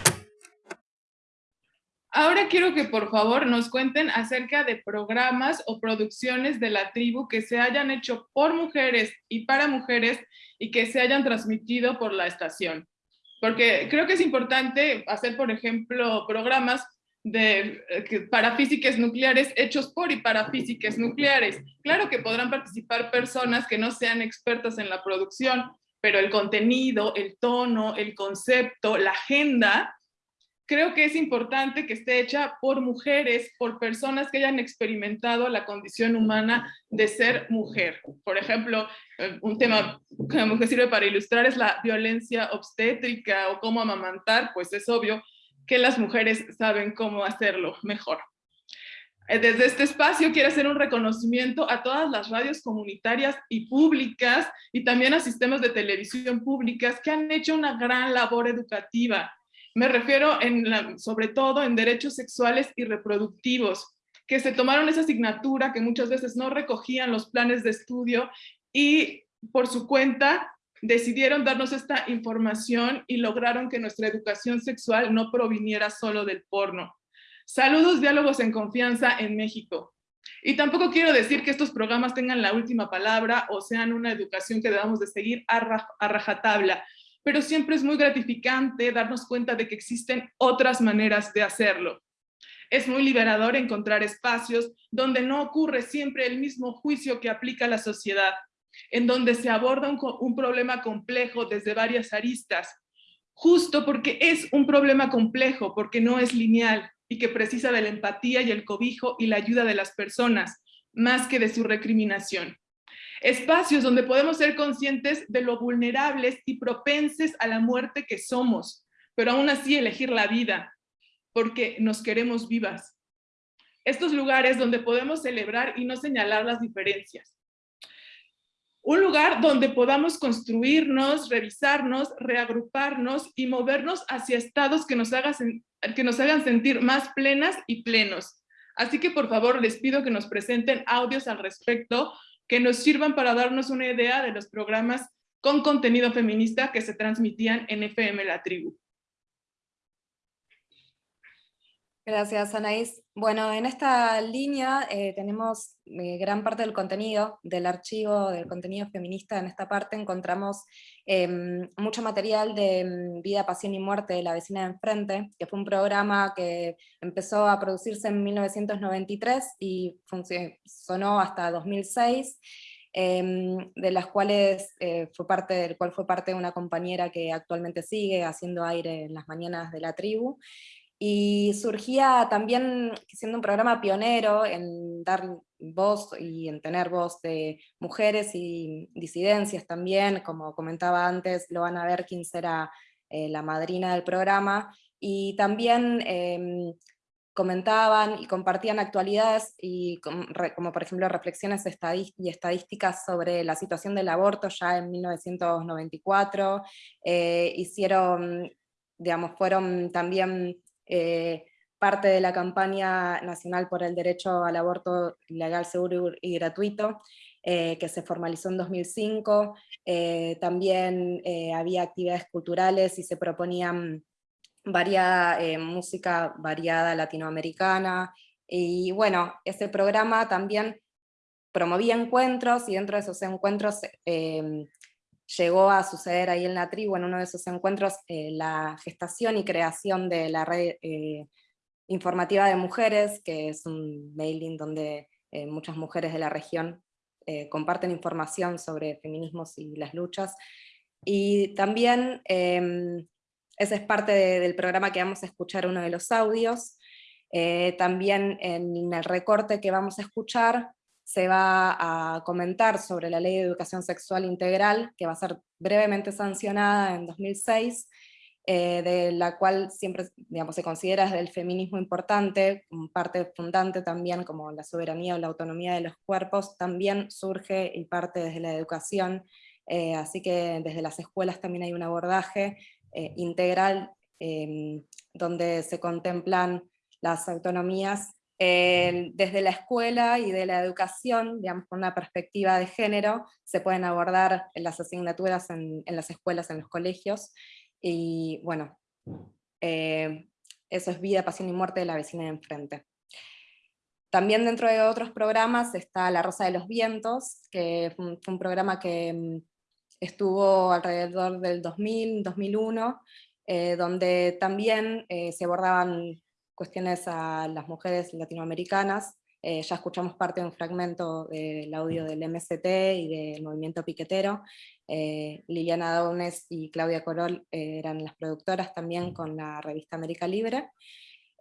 Speaker 1: Ahora quiero que por favor nos cuenten acerca de programas o producciones de la tribu que se hayan hecho por mujeres y para mujeres y que se hayan transmitido por la estación. Porque creo que es importante hacer, por ejemplo, programas de, eh, para físicas nucleares hechos por y para físicas nucleares. Claro que podrán participar personas que no sean expertas en la producción, pero el contenido, el tono, el concepto, la agenda creo que es importante que esté hecha por mujeres, por personas que hayan experimentado la condición humana de ser mujer. Por ejemplo, eh, un tema que sirve para ilustrar es la violencia obstétrica o cómo amamantar, pues es obvio que las mujeres saben cómo hacerlo mejor. Eh, desde este espacio quiero hacer un reconocimiento a todas las radios comunitarias y públicas y también a sistemas de televisión públicas que han hecho una gran labor educativa me refiero sobre todo en derechos sexuales y reproductivos, que se tomaron esa asignatura que muchas veces no recogían los planes de estudio y por su cuenta decidieron darnos esta información y lograron que nuestra educación sexual no proviniera solo del porno. Saludos, diálogos en confianza en México. Y tampoco quiero decir que estos programas tengan la última palabra o sean una educación que debamos de seguir a, a rajatabla pero siempre es muy gratificante darnos cuenta de que existen otras maneras de hacerlo. Es muy liberador encontrar espacios donde no ocurre siempre el mismo juicio que aplica la sociedad, en donde se aborda un, problema complejo desde varias aristas, justo porque es un problema complejo, porque no es lineal y que precisa de la empatía y el cobijo y la ayuda de las personas, más que de su recriminación. Espacios donde podemos ser conscientes de lo vulnerables y propenses a la muerte que somos, pero aún así elegir la vida, porque nos queremos vivas. Estos lugares donde podemos celebrar y no señalar las diferencias. Un lugar donde podamos construirnos, revisarnos, reagruparnos y movernos hacia estados que nos, que nos hagan sentir más plenas y plenos. Así que por favor les pido que nos presenten audios al respecto que nos sirvan para darnos una idea de los programas con contenido feminista que se transmitían en FM La Tribu.
Speaker 16: Gracias, Anaís. Bueno, en esta línea eh, tenemos eh, gran parte del contenido, del archivo del contenido feminista. En esta parte encontramos em, mucho material de em, Vida, Pasión y Muerte de la vecina de enfrente, que fue un programa que empezó a producirse en 1993 y sonó hasta 2006. Em, de las cuales eh, fue parte, del cual fue parte de una compañera que actualmente sigue haciendo aire en las mañanas de la tribu, y surgía también siendo un programa pionero en dar voz y en tener voz de mujeres y disidencias también, como comentaba antes, lo van a ver quién será eh, la madrina del programa, y también em, comentaban y compartían actualidades y como, por ejemplo reflexiones y estadísticas sobre la situación del aborto ya en 1994, eh, hicieron, digamos, fueron también eh, parte de la campaña nacional por el derecho al aborto legal, seguro y gratuito, eh, que se formalizó en 2005, también había actividades culturales y se proponían variada, eh, música variada latinoamericana, y bueno, ese programa también promovía encuentros, y dentro de esos encuentros em, llegó a suceder ahí en la tribu, en uno de esos encuentros, eh, la gestación y creación de la red eh, informativa de mujeres, que es un mailing donde muchas mujeres de la región comparten información sobre feminismos y las luchas, y también em, ese es parte del programa que vamos a escuchar uno de los audios. Eh, también en el recorte que vamos a escuchar se va a comentar sobre la Ley de Educación Sexual Integral, que va a ser brevemente sancionada en 2006, eh, de la cual siempre digamos, se considera del feminismo importante, parte fundante también como la soberanía o la autonomía de los cuerpos, también surge y parte desde la educación, eh, así que desde las escuelas también hay un abordaje eh, integral em, donde se contemplan las autonomías desde la escuela y de la educación, digamos, con una perspectiva de género, se pueden abordar en las asignaturas en, las escuelas, en los colegios, y bueno, eh, eso es Vida, Pasión y Muerte de la vecina de enfrente. También dentro de otros programas está La Rosa de los Vientos, que fue un programa que em, estuvo alrededor del 2000, 2001, eh, donde también eh, se abordaban cuestiones a las mujeres latinoamericanas, eh, ya escuchamos parte de un fragmento del audio del MST y del movimiento piquetero, Liliana Daunes y Claudia Corol eran las productoras también con la revista América Libre,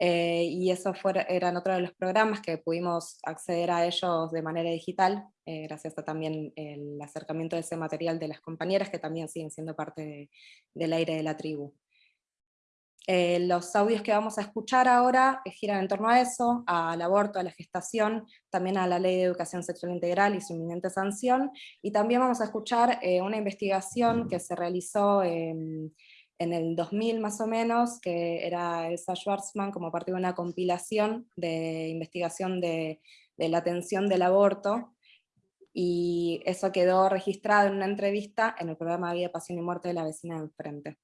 Speaker 16: eh, y esos eran otro de los programas que pudimos acceder a ellos de manera digital, eh, gracias a también el acercamiento de ese material de las compañeras que también siguen siendo parte del aire de la tribu. Eh, los audios que vamos a escuchar ahora giran en torno a eso, al aborto, a la gestación, también a la Ley de Educación Sexual Integral y su inminente sanción, y también vamos a escuchar una investigación que se realizó en el 2000 más o menos, que era Elsa Schwarzman como parte de una compilación de investigación de, la atención del aborto, y eso quedó registrado en una entrevista en el programa Vida, Pasión y Muerte de la vecina de enfrente.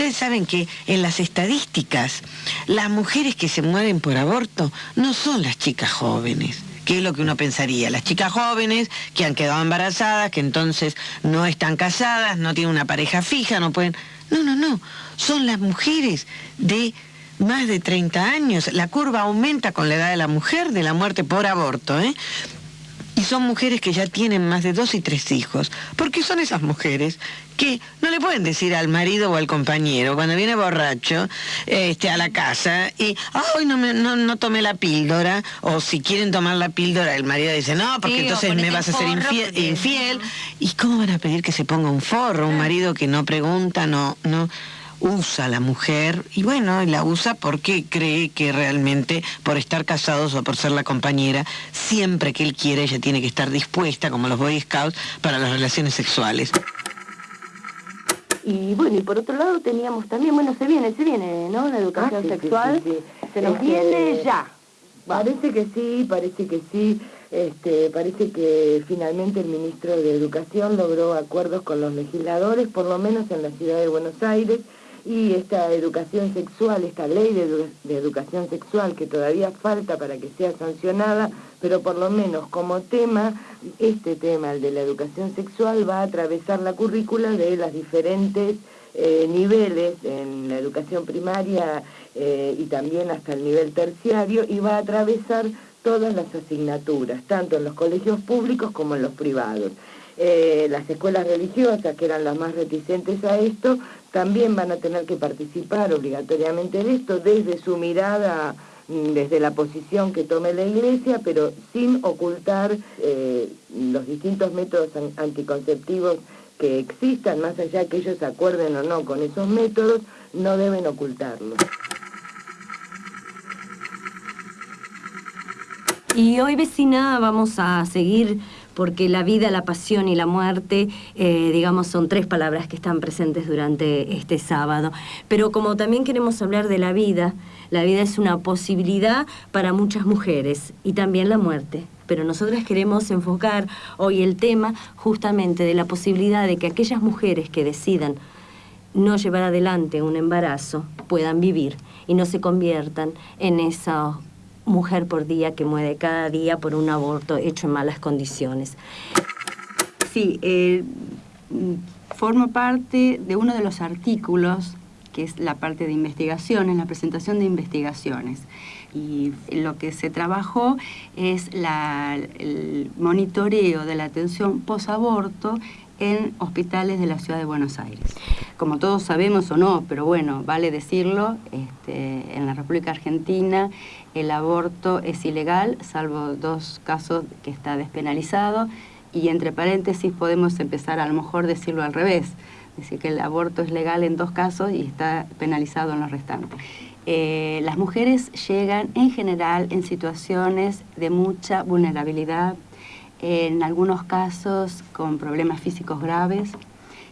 Speaker 25: Ustedes saben que en las estadísticas, las mujeres que se mueren por aborto no son las chicas jóvenes. ¿Qué es lo que uno pensaría? Las chicas jóvenes que han quedado embarazadas, que entonces no están casadas, no tienen una pareja fija, no pueden... No, no, no. Son las mujeres de más de 30 años. La curva aumenta con la edad de la mujer de la muerte por aborto. ¿eh? Y son mujeres que ya tienen más de dos y tres hijos, porque son esas mujeres que no le pueden decir al marido o al compañero cuando viene borracho este, a la casa y, hoy no, no, tomé la píldora, o si quieren tomar la píldora, el marido dice, no, porque entonces me vas a ser infiel, infiel. ¿Y cómo van a pedir que se ponga un forro? Un marido que no pregunta, no, no usa la mujer y bueno, la usa porque cree que realmente por estar casados o por ser la compañera, siempre que él quiere ella tiene que estar dispuesta, como los Boy Scouts, para las relaciones sexuales.
Speaker 26: Y bueno, y por otro lado teníamos también, bueno, se viene, se viene, ¿no? La educación ah, sexual, se nos viene ya.
Speaker 27: Parece que sí, parece que sí. Este, parece que finalmente el ministro de Educación logró acuerdos con los legisladores, por lo menos en la ciudad de Buenos Aires, y esta educación sexual, esta ley de, educación sexual que todavía falta para que sea sancionada, pero por lo menos como tema, este tema, el de la educación sexual, va a atravesar la currícula de los diferentes eh, niveles en la educación primaria eh, y también hasta el nivel terciario y va a atravesar todas las asignaturas, tanto en los colegios públicos como en los privados. Eh, las escuelas religiosas, que eran las más reticentes a esto, también van a tener que participar obligatoriamente de esto desde su mirada mm, desde la posición que tome la Iglesia, pero sin ocultar eh, los distintos métodos anticonceptivos que existan, más allá que ellos acuerden o no con esos métodos, no deben ocultarlos.
Speaker 28: Y hoy, vecina, vamos a seguir porque la vida, la pasión y la muerte, eh, digamos, son tres palabras que están presentes durante este sábado. Pero como también queremos hablar de la vida, la vida es una posibilidad para muchas mujeres y también la muerte. Pero nosotras queremos enfocar hoy el tema justamente de la posibilidad de que aquellas mujeres que decidan no llevar adelante un embarazo puedan vivir y no se conviertan en esa mujer por día que muere cada día por un aborto hecho en malas condiciones.
Speaker 29: Sí, eh, forma parte de uno de los artículos que es la parte de investigaciones, la presentación de investigaciones. Y lo que se trabajó es el monitoreo de la atención posaborto en hospitales de la ciudad de Buenos Aires. Como todos sabemos o no, pero bueno, vale decirlo, este, en la República Argentina el aborto es ilegal, salvo dos casos que está despenalizado, y entre paréntesis podemos empezar a lo mejor decirlo al revés, decir que el aborto es legal en dos casos y está penalizado en los restantes. Eh, las mujeres llegan en general en situaciones de mucha vulnerabilidad, en algunos casos con problemas físicos graves.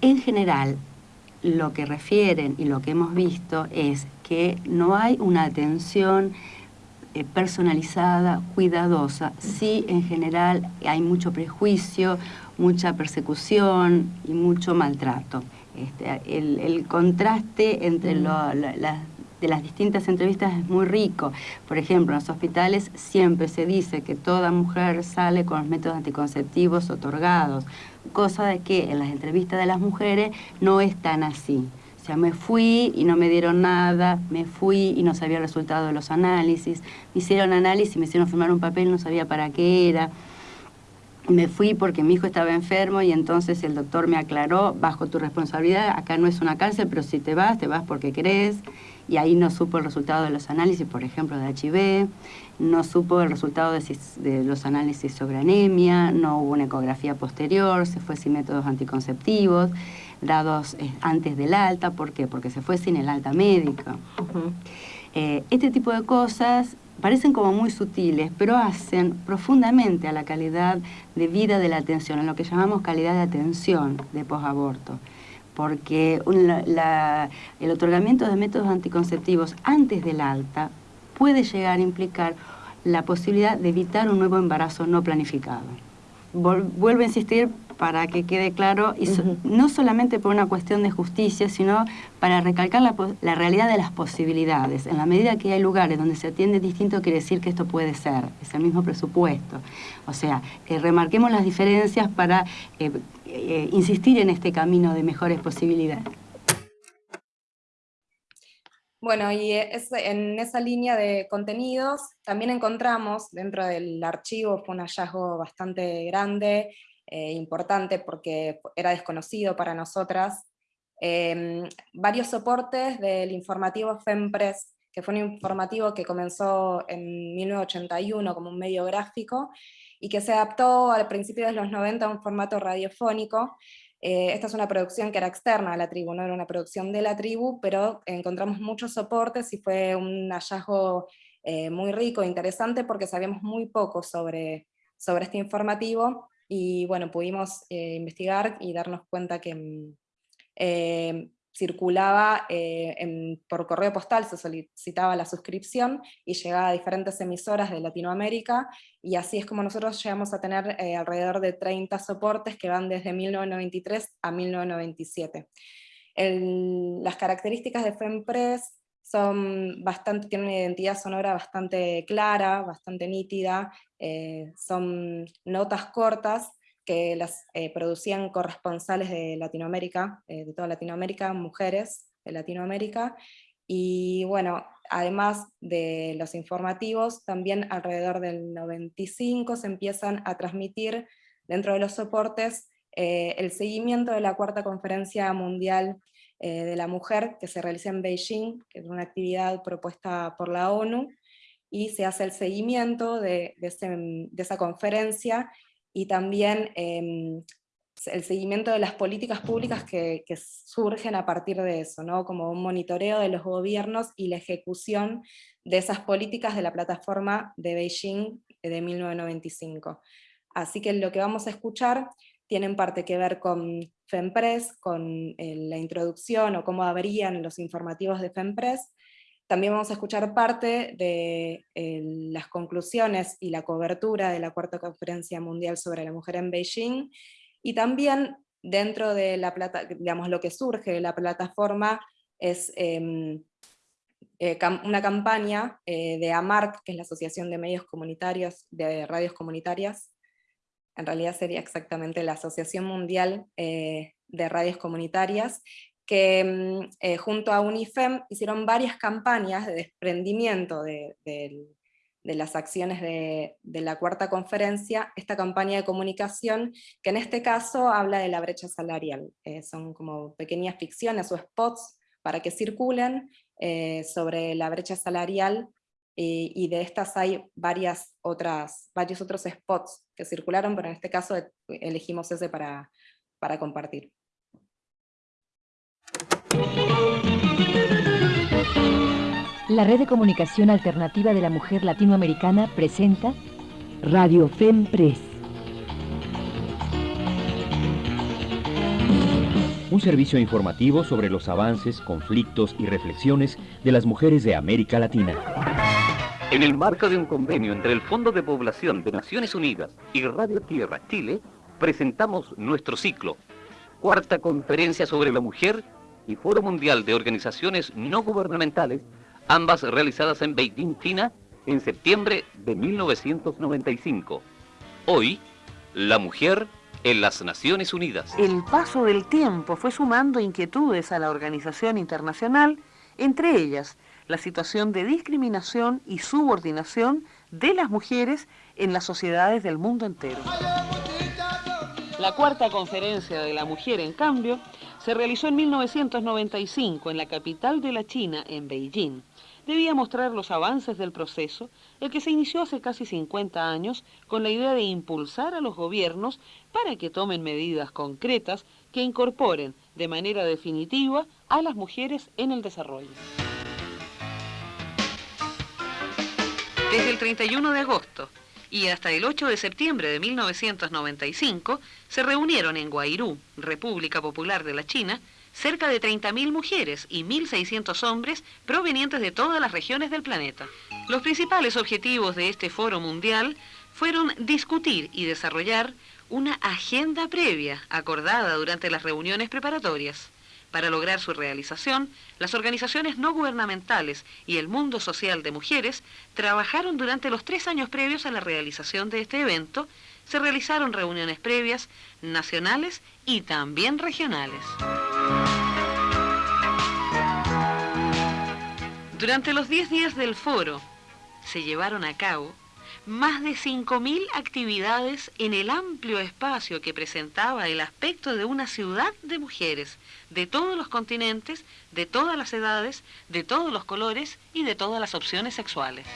Speaker 29: En general, lo que refieren y lo que hemos visto es que no hay una atención eh, personalizada, cuidadosa. Sí, en general hay mucho prejuicio, mucha persecución y mucho maltrato. Este, el, contraste entre las de las distintas entrevistas es muy rico. Por ejemplo, en los hospitales siempre se dice que toda mujer sale con los métodos anticonceptivos otorgados, cosa de que en las entrevistas de las mujeres no es tan así. O sea, me fui y no me dieron nada, me fui y no sabía el resultado de los análisis, me hicieron análisis, me hicieron firmar un papel, no sabía para qué era. Me fui porque mi hijo estaba enfermo y entonces el doctor me aclaró, bajo tu responsabilidad, acá no es una cárcel, pero si te vas, te vas porque querés y ahí no supo el resultado de los análisis, por ejemplo, de HIV, no supo el resultado de, los análisis sobre anemia, no hubo una ecografía posterior, se fue sin métodos anticonceptivos, dados eh, antes del alta, ¿por qué? Porque se fue sin el alta médica. Eh, este tipo de cosas parecen como muy sutiles, pero hacen profundamente a la calidad de vida de la atención, a lo que llamamos calidad de atención de posaborto porque el otorgamiento de métodos anticonceptivos antes del alta puede llegar a implicar la posibilidad de evitar un nuevo embarazo no planificado. vuelvo a insistir para que quede claro, y no solamente por una cuestión de justicia, sino para recalcar la, realidad de las posibilidades. En la medida que hay lugares donde se atiende distinto, quiere decir que esto puede ser, es el mismo presupuesto. O sea, eh, remarquemos las diferencias para eh, eh, insistir en este camino de mejores posibilidades.
Speaker 16: Bueno, y en esa línea de contenidos también encontramos dentro del archivo, fue un hallazgo bastante grande, eh, importante porque era desconocido para nosotras, em, varios soportes del informativo FEMPRES, que fue un informativo que comenzó en 1981 como un medio gráfico, y que se adaptó al principio de los 90 a un formato radiofónico. Eh, esta es una producción que era externa a la tribu, no era una producción de la tribu, pero encontramos muchos soportes y fue un hallazgo eh, muy rico e interesante porque sabíamos muy poco sobre, sobre este informativo y bueno, pudimos eh, investigar y darnos cuenta que mm, circulaba eh, por correo postal, se solicitaba la suscripción y llegaba a diferentes emisoras de Latinoamérica, y así es como nosotros llegamos a tener alrededor de 30 soportes que van desde 1993 a 1997. las características de FEMPRES son bastante, tienen una identidad sonora bastante clara, bastante nítida, eh, son notas cortas que las eh, producían corresponsales de Latinoamérica, eh, de toda Latinoamérica, mujeres de Latinoamérica, y bueno, además de los informativos, también alrededor del 95 se empiezan a transmitir dentro de los soportes el seguimiento de la cuarta conferencia mundial eh, de la mujer que se realiza en Beijing, que es una actividad propuesta por la ONU, y se hace el seguimiento de, esa conferencia y también em, el seguimiento de las políticas públicas que, surgen a partir de eso, ¿no? como un monitoreo de los gobiernos y la ejecución de esas políticas de la plataforma de Beijing de 1995. Así que lo que vamos a escuchar tiene en parte que ver con FEMPRES, con eh, la introducción o cómo abrían los informativos de FEMPRES. También vamos a escuchar parte de eh, las conclusiones y la cobertura de la Cuarta Conferencia Mundial sobre la Mujer en Beijing, y también dentro de la plata, digamos, lo que surge de la plataforma es em, eh, una campaña de AMARC, que es la Asociación de Medios Comunitarios, de Radios Comunitarias, en realidad sería exactamente la Asociación Mundial eh, de Radios Comunitarias, que mm, eh, junto a UNIFEM hicieron varias campañas de desprendimiento de, las acciones de, la cuarta conferencia, esta campaña de comunicación, que en este caso habla de la brecha salarial. Eh, son como pequeñas ficciones o spots para que circulen sobre la brecha salarial eh, y de estas hay varias otras, varios otros spots que circularon, pero en este caso elegimos ese para compartir.
Speaker 30: La Red de Comunicación Alternativa de la Mujer Latinoamericana presenta Radio FEMPRES.
Speaker 31: Un servicio informativo sobre los avances, conflictos y reflexiones de las mujeres de América Latina.
Speaker 32: En el marco de un convenio entre el Fondo de Población de Naciones Unidas y Radio Tierra Chile, presentamos nuestro ciclo, Cuarta Conferencia sobre la Mujer y Foro Mundial de Organizaciones No Gubernamentales, ambas realizadas en Beijing, China, en septiembre de 1995. Hoy, la mujer en las Naciones Unidas.
Speaker 23: El paso del tiempo fue sumando inquietudes a la organización internacional, entre ellas la situación de discriminación y subordinación de las mujeres en las sociedades del mundo entero. La cuarta conferencia de la mujer, en cambio, se realizó en 1995 en la capital de la China, en Beijing. Debía mostrar los avances del proceso, el que se inició hace casi 50 años con la idea de impulsar a los gobiernos para que tomen medidas concretas que incorporen de manera definitiva a las mujeres en el desarrollo. Desde el 31 de agosto y hasta el 8 de septiembre de 1995 se reunieron en Guairú, República Popular de la China, cerca de 30.000 mujeres y 1.600 hombres provenientes de todas las regiones del planeta. Los principales objetivos de este foro mundial fueron discutir y desarrollar una agenda previa acordada durante las reuniones preparatorias. Para lograr su realización, las organizaciones no gubernamentales y el mundo social de mujeres trabajaron durante los tres años previos a la realización de este evento. Se realizaron reuniones previas nacionales y también regionales. Durante los 10 días del foro se llevaron a cabo más de 5.000 actividades en el amplio espacio que presentaba el aspecto de una ciudad de mujeres, de todos los continentes, de todas las edades, de todos los colores y de todas las opciones sexuales.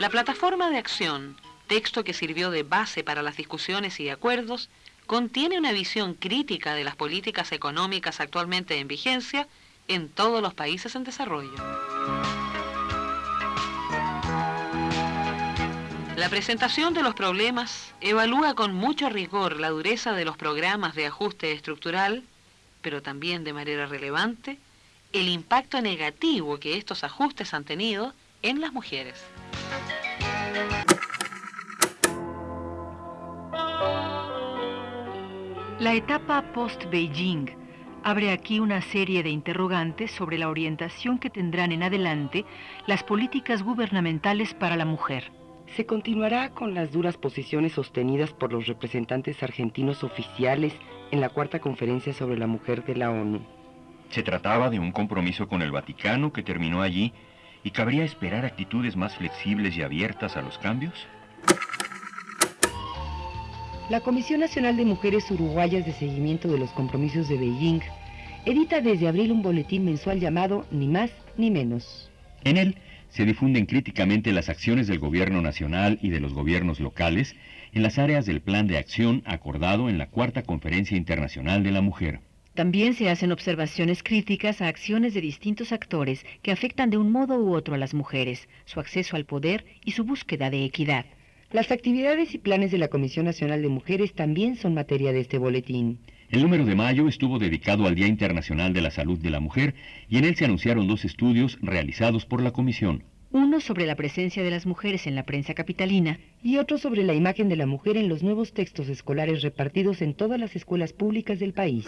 Speaker 23: La plataforma de acción, texto que sirvió de base para las discusiones y acuerdos, contiene una visión crítica de las políticas económicas actualmente en vigencia en todos los países en desarrollo. La presentación de los problemas evalúa con mucho rigor la dureza de los programas de ajuste estructural, pero también de manera relevante el impacto negativo que estos ajustes han tenido en las mujeres.
Speaker 30: La etapa post-Beijing abre aquí una serie de interrogantes sobre la orientación que tendrán en adelante las políticas gubernamentales para la mujer.
Speaker 33: Se continuará con las duras posiciones sostenidas por los representantes argentinos oficiales en la cuarta conferencia sobre la mujer de la ONU.
Speaker 31: Se trataba de un compromiso con el Vaticano que terminó allí y cabría esperar actitudes más flexibles y abiertas a los cambios.
Speaker 33: La Comisión Nacional de Mujeres Uruguayas de Seguimiento de los Compromisos de Beijing edita desde abril un boletín mensual llamado Ni más ni menos.
Speaker 31: En él se difunden críticamente las acciones del gobierno nacional y de los gobiernos locales en las áreas del plan de acción acordado en la Cuarta Conferencia Internacional de la Mujer.
Speaker 34: También se hacen observaciones críticas a acciones de distintos actores que afectan de un modo u otro a las mujeres, su acceso al poder y su búsqueda de equidad.
Speaker 33: Las actividades y planes de la Comisión Nacional de Mujeres también son materia de este boletín.
Speaker 31: El número de mayo estuvo dedicado al Día Internacional de la Salud de la Mujer y en él se anunciaron dos estudios realizados por la Comisión.
Speaker 34: Uno sobre la presencia de las mujeres en la prensa capitalina
Speaker 33: y otro sobre la imagen de la mujer en los nuevos textos escolares repartidos en todas las escuelas públicas del país.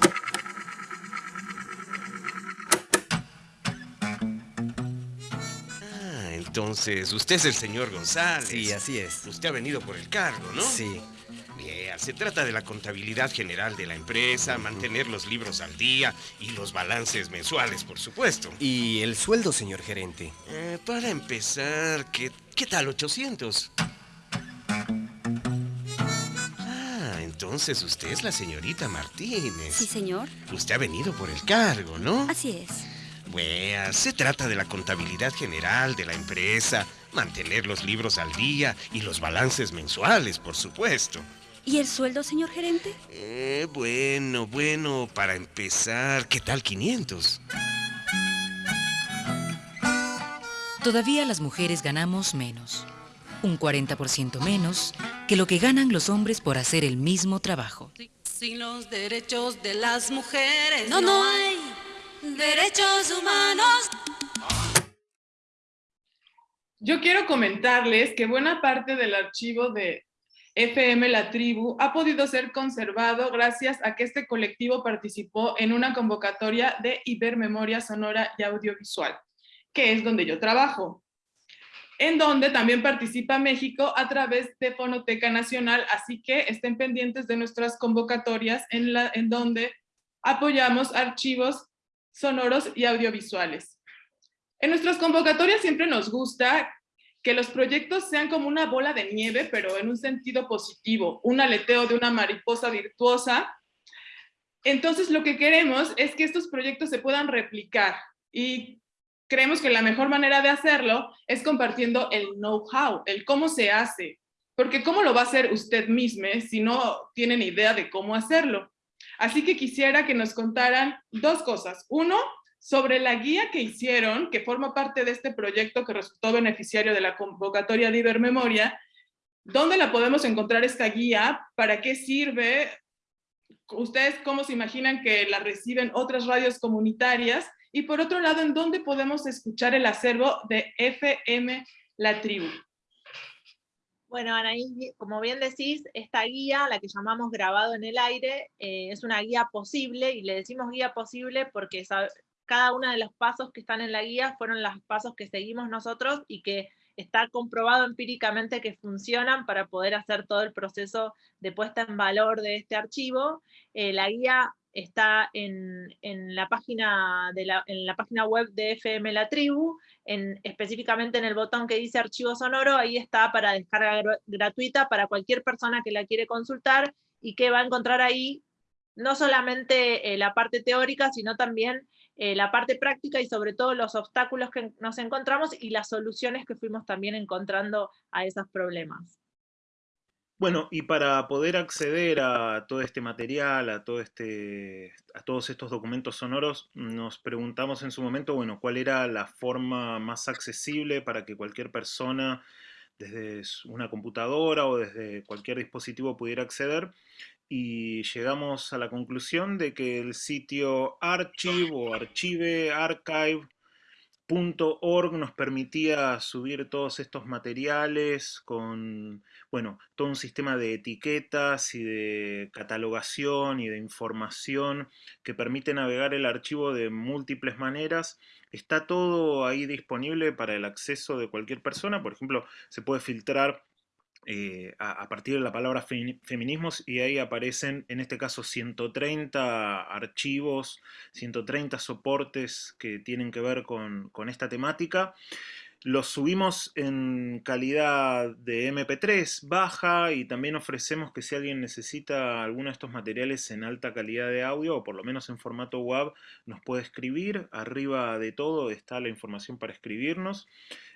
Speaker 35: Entonces, usted es el señor González.
Speaker 36: Sí, así es.
Speaker 35: Usted ha venido por el cargo, ¿no?
Speaker 36: Sí.
Speaker 35: Bien, se trata de la contabilidad general de la empresa, mantener los libros al día y los balances mensuales, por supuesto.
Speaker 36: ¿Y el sueldo, señor gerente?
Speaker 35: Eh, para empezar, ¿qué, ¿qué tal 800? Ah, entonces usted es la señorita Martínez.
Speaker 37: Sí, señor.
Speaker 35: Usted ha venido por el cargo, ¿no?
Speaker 37: Así es.
Speaker 35: Bueno, se trata de la contabilidad general de la empresa, mantener los libros al día y los balances mensuales, por supuesto.
Speaker 37: ¿Y el sueldo, señor gerente?
Speaker 35: Eh, bueno, bueno, para empezar, ¿qué tal 500?
Speaker 38: Todavía las mujeres ganamos menos, un 40% menos que lo que ganan los hombres por hacer el mismo trabajo.
Speaker 39: Sin los derechos de las mujeres
Speaker 37: no, no hay derechos humanos.
Speaker 1: Yo quiero comentarles que buena parte del archivo de FM La Tribu ha podido ser conservado gracias a que este colectivo participó en una convocatoria de Ibermemoria Sonora y Audiovisual, que es donde yo trabajo, en donde también participa México a través de Fonoteca Nacional, así que estén pendientes de nuestras convocatorias en, la, en donde apoyamos archivos sonoros y audiovisuales. En nuestras convocatorias siempre nos gusta que los proyectos sean como una bola de nieve, pero en un sentido positivo, un aleteo de una mariposa virtuosa. Entonces lo que queremos es que estos proyectos se puedan replicar y creemos que la mejor manera de hacerlo es compartiendo el know-how, el cómo se hace, porque cómo lo va a hacer usted mismo si no tienen idea de cómo hacerlo. Así que quisiera que nos contaran dos cosas. Uno, sobre la guía que hicieron, que forma parte de este proyecto que resultó beneficiario de la convocatoria de Ibermemoria, ¿dónde la podemos encontrar esta guía? ¿Para qué sirve? ¿Ustedes cómo se imaginan que la reciben otras radios comunitarias? Y por otro lado, ¿en dónde podemos escuchar el acervo de FM La Tribu?
Speaker 15: Bueno, Anaí, como bien decís, esta guía, la que llamamos grabado en el aire, eh, es una guía posible, y le decimos guía posible porque cada uno de los pasos que están en la guía fueron los pasos que seguimos nosotros y que está comprobado empíricamente que funcionan para poder hacer todo el proceso de puesta en valor de este archivo. Eh, la guía está en, la página web de FM La Tribu, en, específicamente en el botón que dice archivo sonoro, ahí está para descarga gratuita para cualquier persona que la quiere consultar y que va a encontrar ahí no solamente eh, la parte teórica, sino también eh, la parte práctica y sobre todo los obstáculos que nos encontramos y las soluciones que fuimos también encontrando a esos problemas.
Speaker 2: Bueno, y para poder acceder a todo este material, este, a todos estos documentos sonoros, nos preguntamos en su momento, bueno, cuál era la forma más accesible para que cualquier persona desde una computadora o desde cualquier dispositivo pudiera acceder y llegamos a la conclusión de que el sitio archive o archive, archive, .org nos permitía subir todos estos materiales con, bueno, todo un sistema de etiquetas y de catalogación y de información que permite navegar el archivo de múltiples maneras. Está todo ahí disponible para el acceso de cualquier persona. Por ejemplo, se puede filtrar eh, a, partir de la palabra feminismos y ahí aparecen en este caso 130 archivos, 130 soportes que tienen que ver con, esta temática. Los subimos en calidad de MP3 baja y también ofrecemos que si alguien necesita alguno de estos materiales en alta calidad de audio o por lo menos en formato web nos puede escribir. Arriba de todo está la información para escribirnos.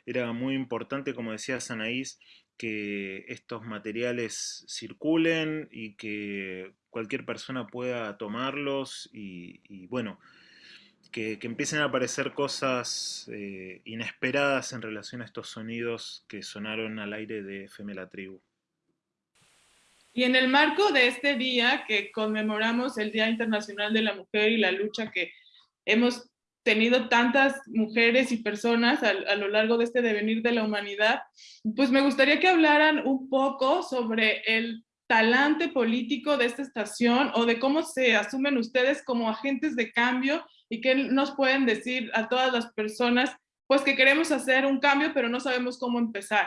Speaker 2: Era muy importante, como decía Sanaís, que estos materiales circulen y que cualquier persona pueda tomarlos y, bueno, que, empiecen a aparecer cosas eh, inesperadas en relación a estos sonidos que sonaron al aire de FM La Tribu.
Speaker 1: Y en el marco de este día que conmemoramos el Día Internacional de la Mujer y la lucha que hemos tenido tantas mujeres y personas a, lo largo de este devenir de la humanidad, pues me gustaría que hablaran un poco sobre el talante político de esta estación o de cómo se asumen ustedes como agentes de cambio y qué nos pueden decir a todas las personas pues que queremos hacer un cambio pero no sabemos cómo empezar.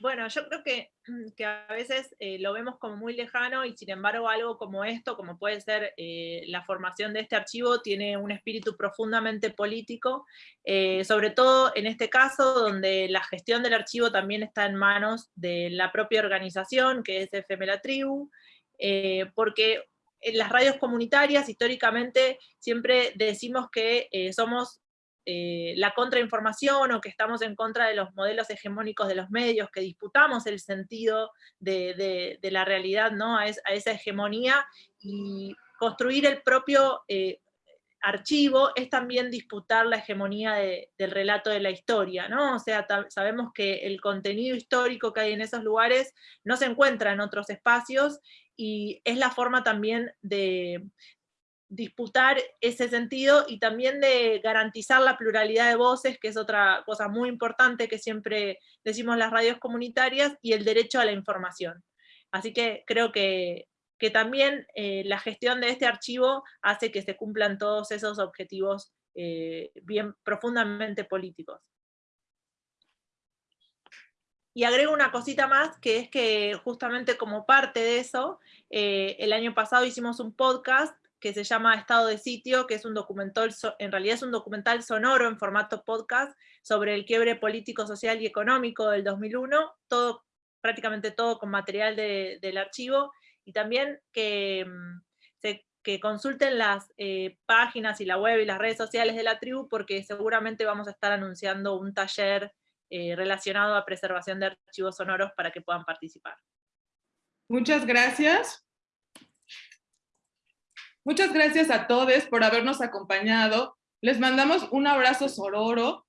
Speaker 15: Bueno, yo creo que, que a veces eh, lo vemos como muy lejano y sin embargo algo como esto, como puede ser eh, la formación de este archivo, tiene un espíritu profundamente político, eh, sobre todo en este caso donde la gestión del archivo también está en manos de la propia organización, que es FM La Tribu, porque en las radios comunitarias históricamente siempre decimos que somos eh, la contrainformación o que estamos en contra de los modelos hegemónicos de los medios, que disputamos el sentido de, la realidad ¿no? a, esa hegemonía y construir el propio eh, archivo es también disputar la hegemonía del relato de la historia, ¿no? O sea, sabemos que el contenido histórico que hay en esos lugares no se encuentra en otros espacios y es la forma también de, disputar ese sentido y también de garantizar la pluralidad de voces, que es otra cosa muy importante que siempre decimos las radios comunitarias, y el derecho a la información. Así que creo que, también eh, la gestión de este archivo hace que se cumplan todos esos objetivos eh, bien profundamente políticos. Y agrego una cosita más, que es que justamente como parte de eso, eh, el año pasado hicimos un podcast que se llama Estado de Sitio, que es un documental, en realidad es un documental sonoro en formato podcast sobre el quiebre político, social y económico del 2001, todo, prácticamente todo con material del archivo, y también que, mm, consulten las eh, páginas y la web y las redes sociales de la tribu, porque seguramente vamos a estar anunciando un taller eh, relacionado a preservación de archivos sonoros para que puedan participar.
Speaker 1: Muchas gracias. Muchas gracias a todos por habernos acompañado. Les mandamos un abrazo sororo.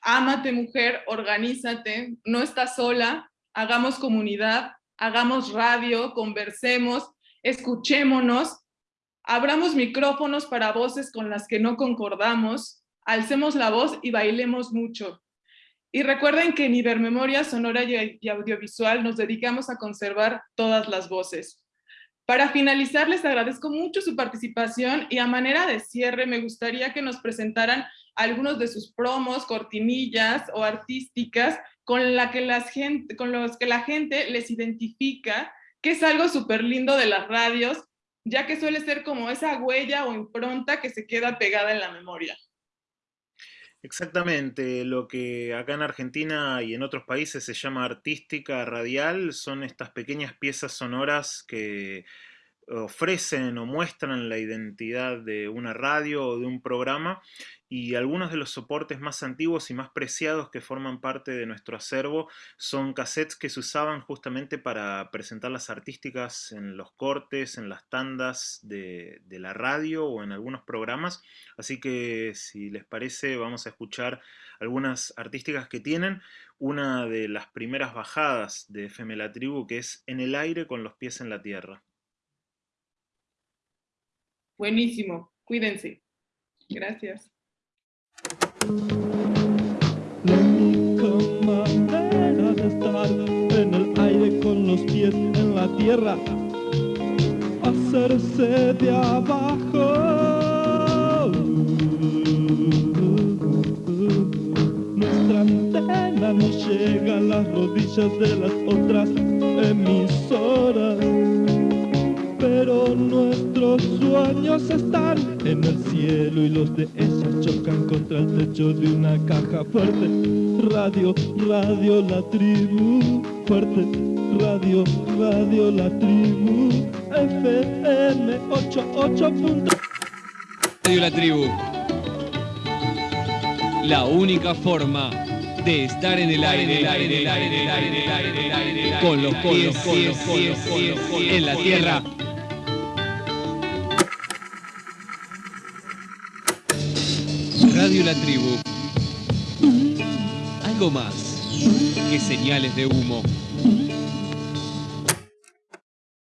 Speaker 1: Ámate mujer, organízate, no estás sola, hagamos comunidad, hagamos radio, conversemos, escuchémonos, abramos micrófonos para voces con las que no concordamos, alcemos la voz y bailemos mucho. Y recuerden que en Ibermemoria Sonora y Audiovisual nos dedicamos a conservar todas las voces. Para finalizar, les agradezco mucho su participación y a manera de cierre me gustaría que nos presentaran algunos de sus promos, cortinillas o artísticas con, la que las gente, con los que la gente les identifica, que es algo súper lindo de las radios, ya que suele ser como esa huella o impronta que se queda pegada en la memoria.
Speaker 2: Exactamente, lo que acá en Argentina y en otros países se llama artística radial son estas pequeñas piezas sonoras que ofrecen o muestran la identidad de una radio o de un programa y algunos de los soportes más antiguos y más preciados que forman parte de nuestro acervo son cassettes que se usaban justamente para presentar las artísticas en los cortes, en las tandas de, la radio o en algunos programas. Así que si les parece vamos a escuchar algunas artísticas que tienen. Una de las primeras bajadas de FM La Tribu que es En el aire con los pies en la tierra.
Speaker 1: Buenísimo, cuídense. Gracias.
Speaker 40: La única manera de estar en el aire con los pies en la tierra, hacerse de abajo. Nuestra antena no llega a las rodillas de las otras emisoras pero nuestros sueños están en el cielo y los de ellos chocan contra el techo de una caja fuerte. Radio, radio, la tribu, fuerte. Radio, radio, la tribu, FM 88.
Speaker 41: Radio La Tribu. La única forma
Speaker 42: de estar en el aire, con los pies, en la tierra. La Tribu. Algo más que señales de humo.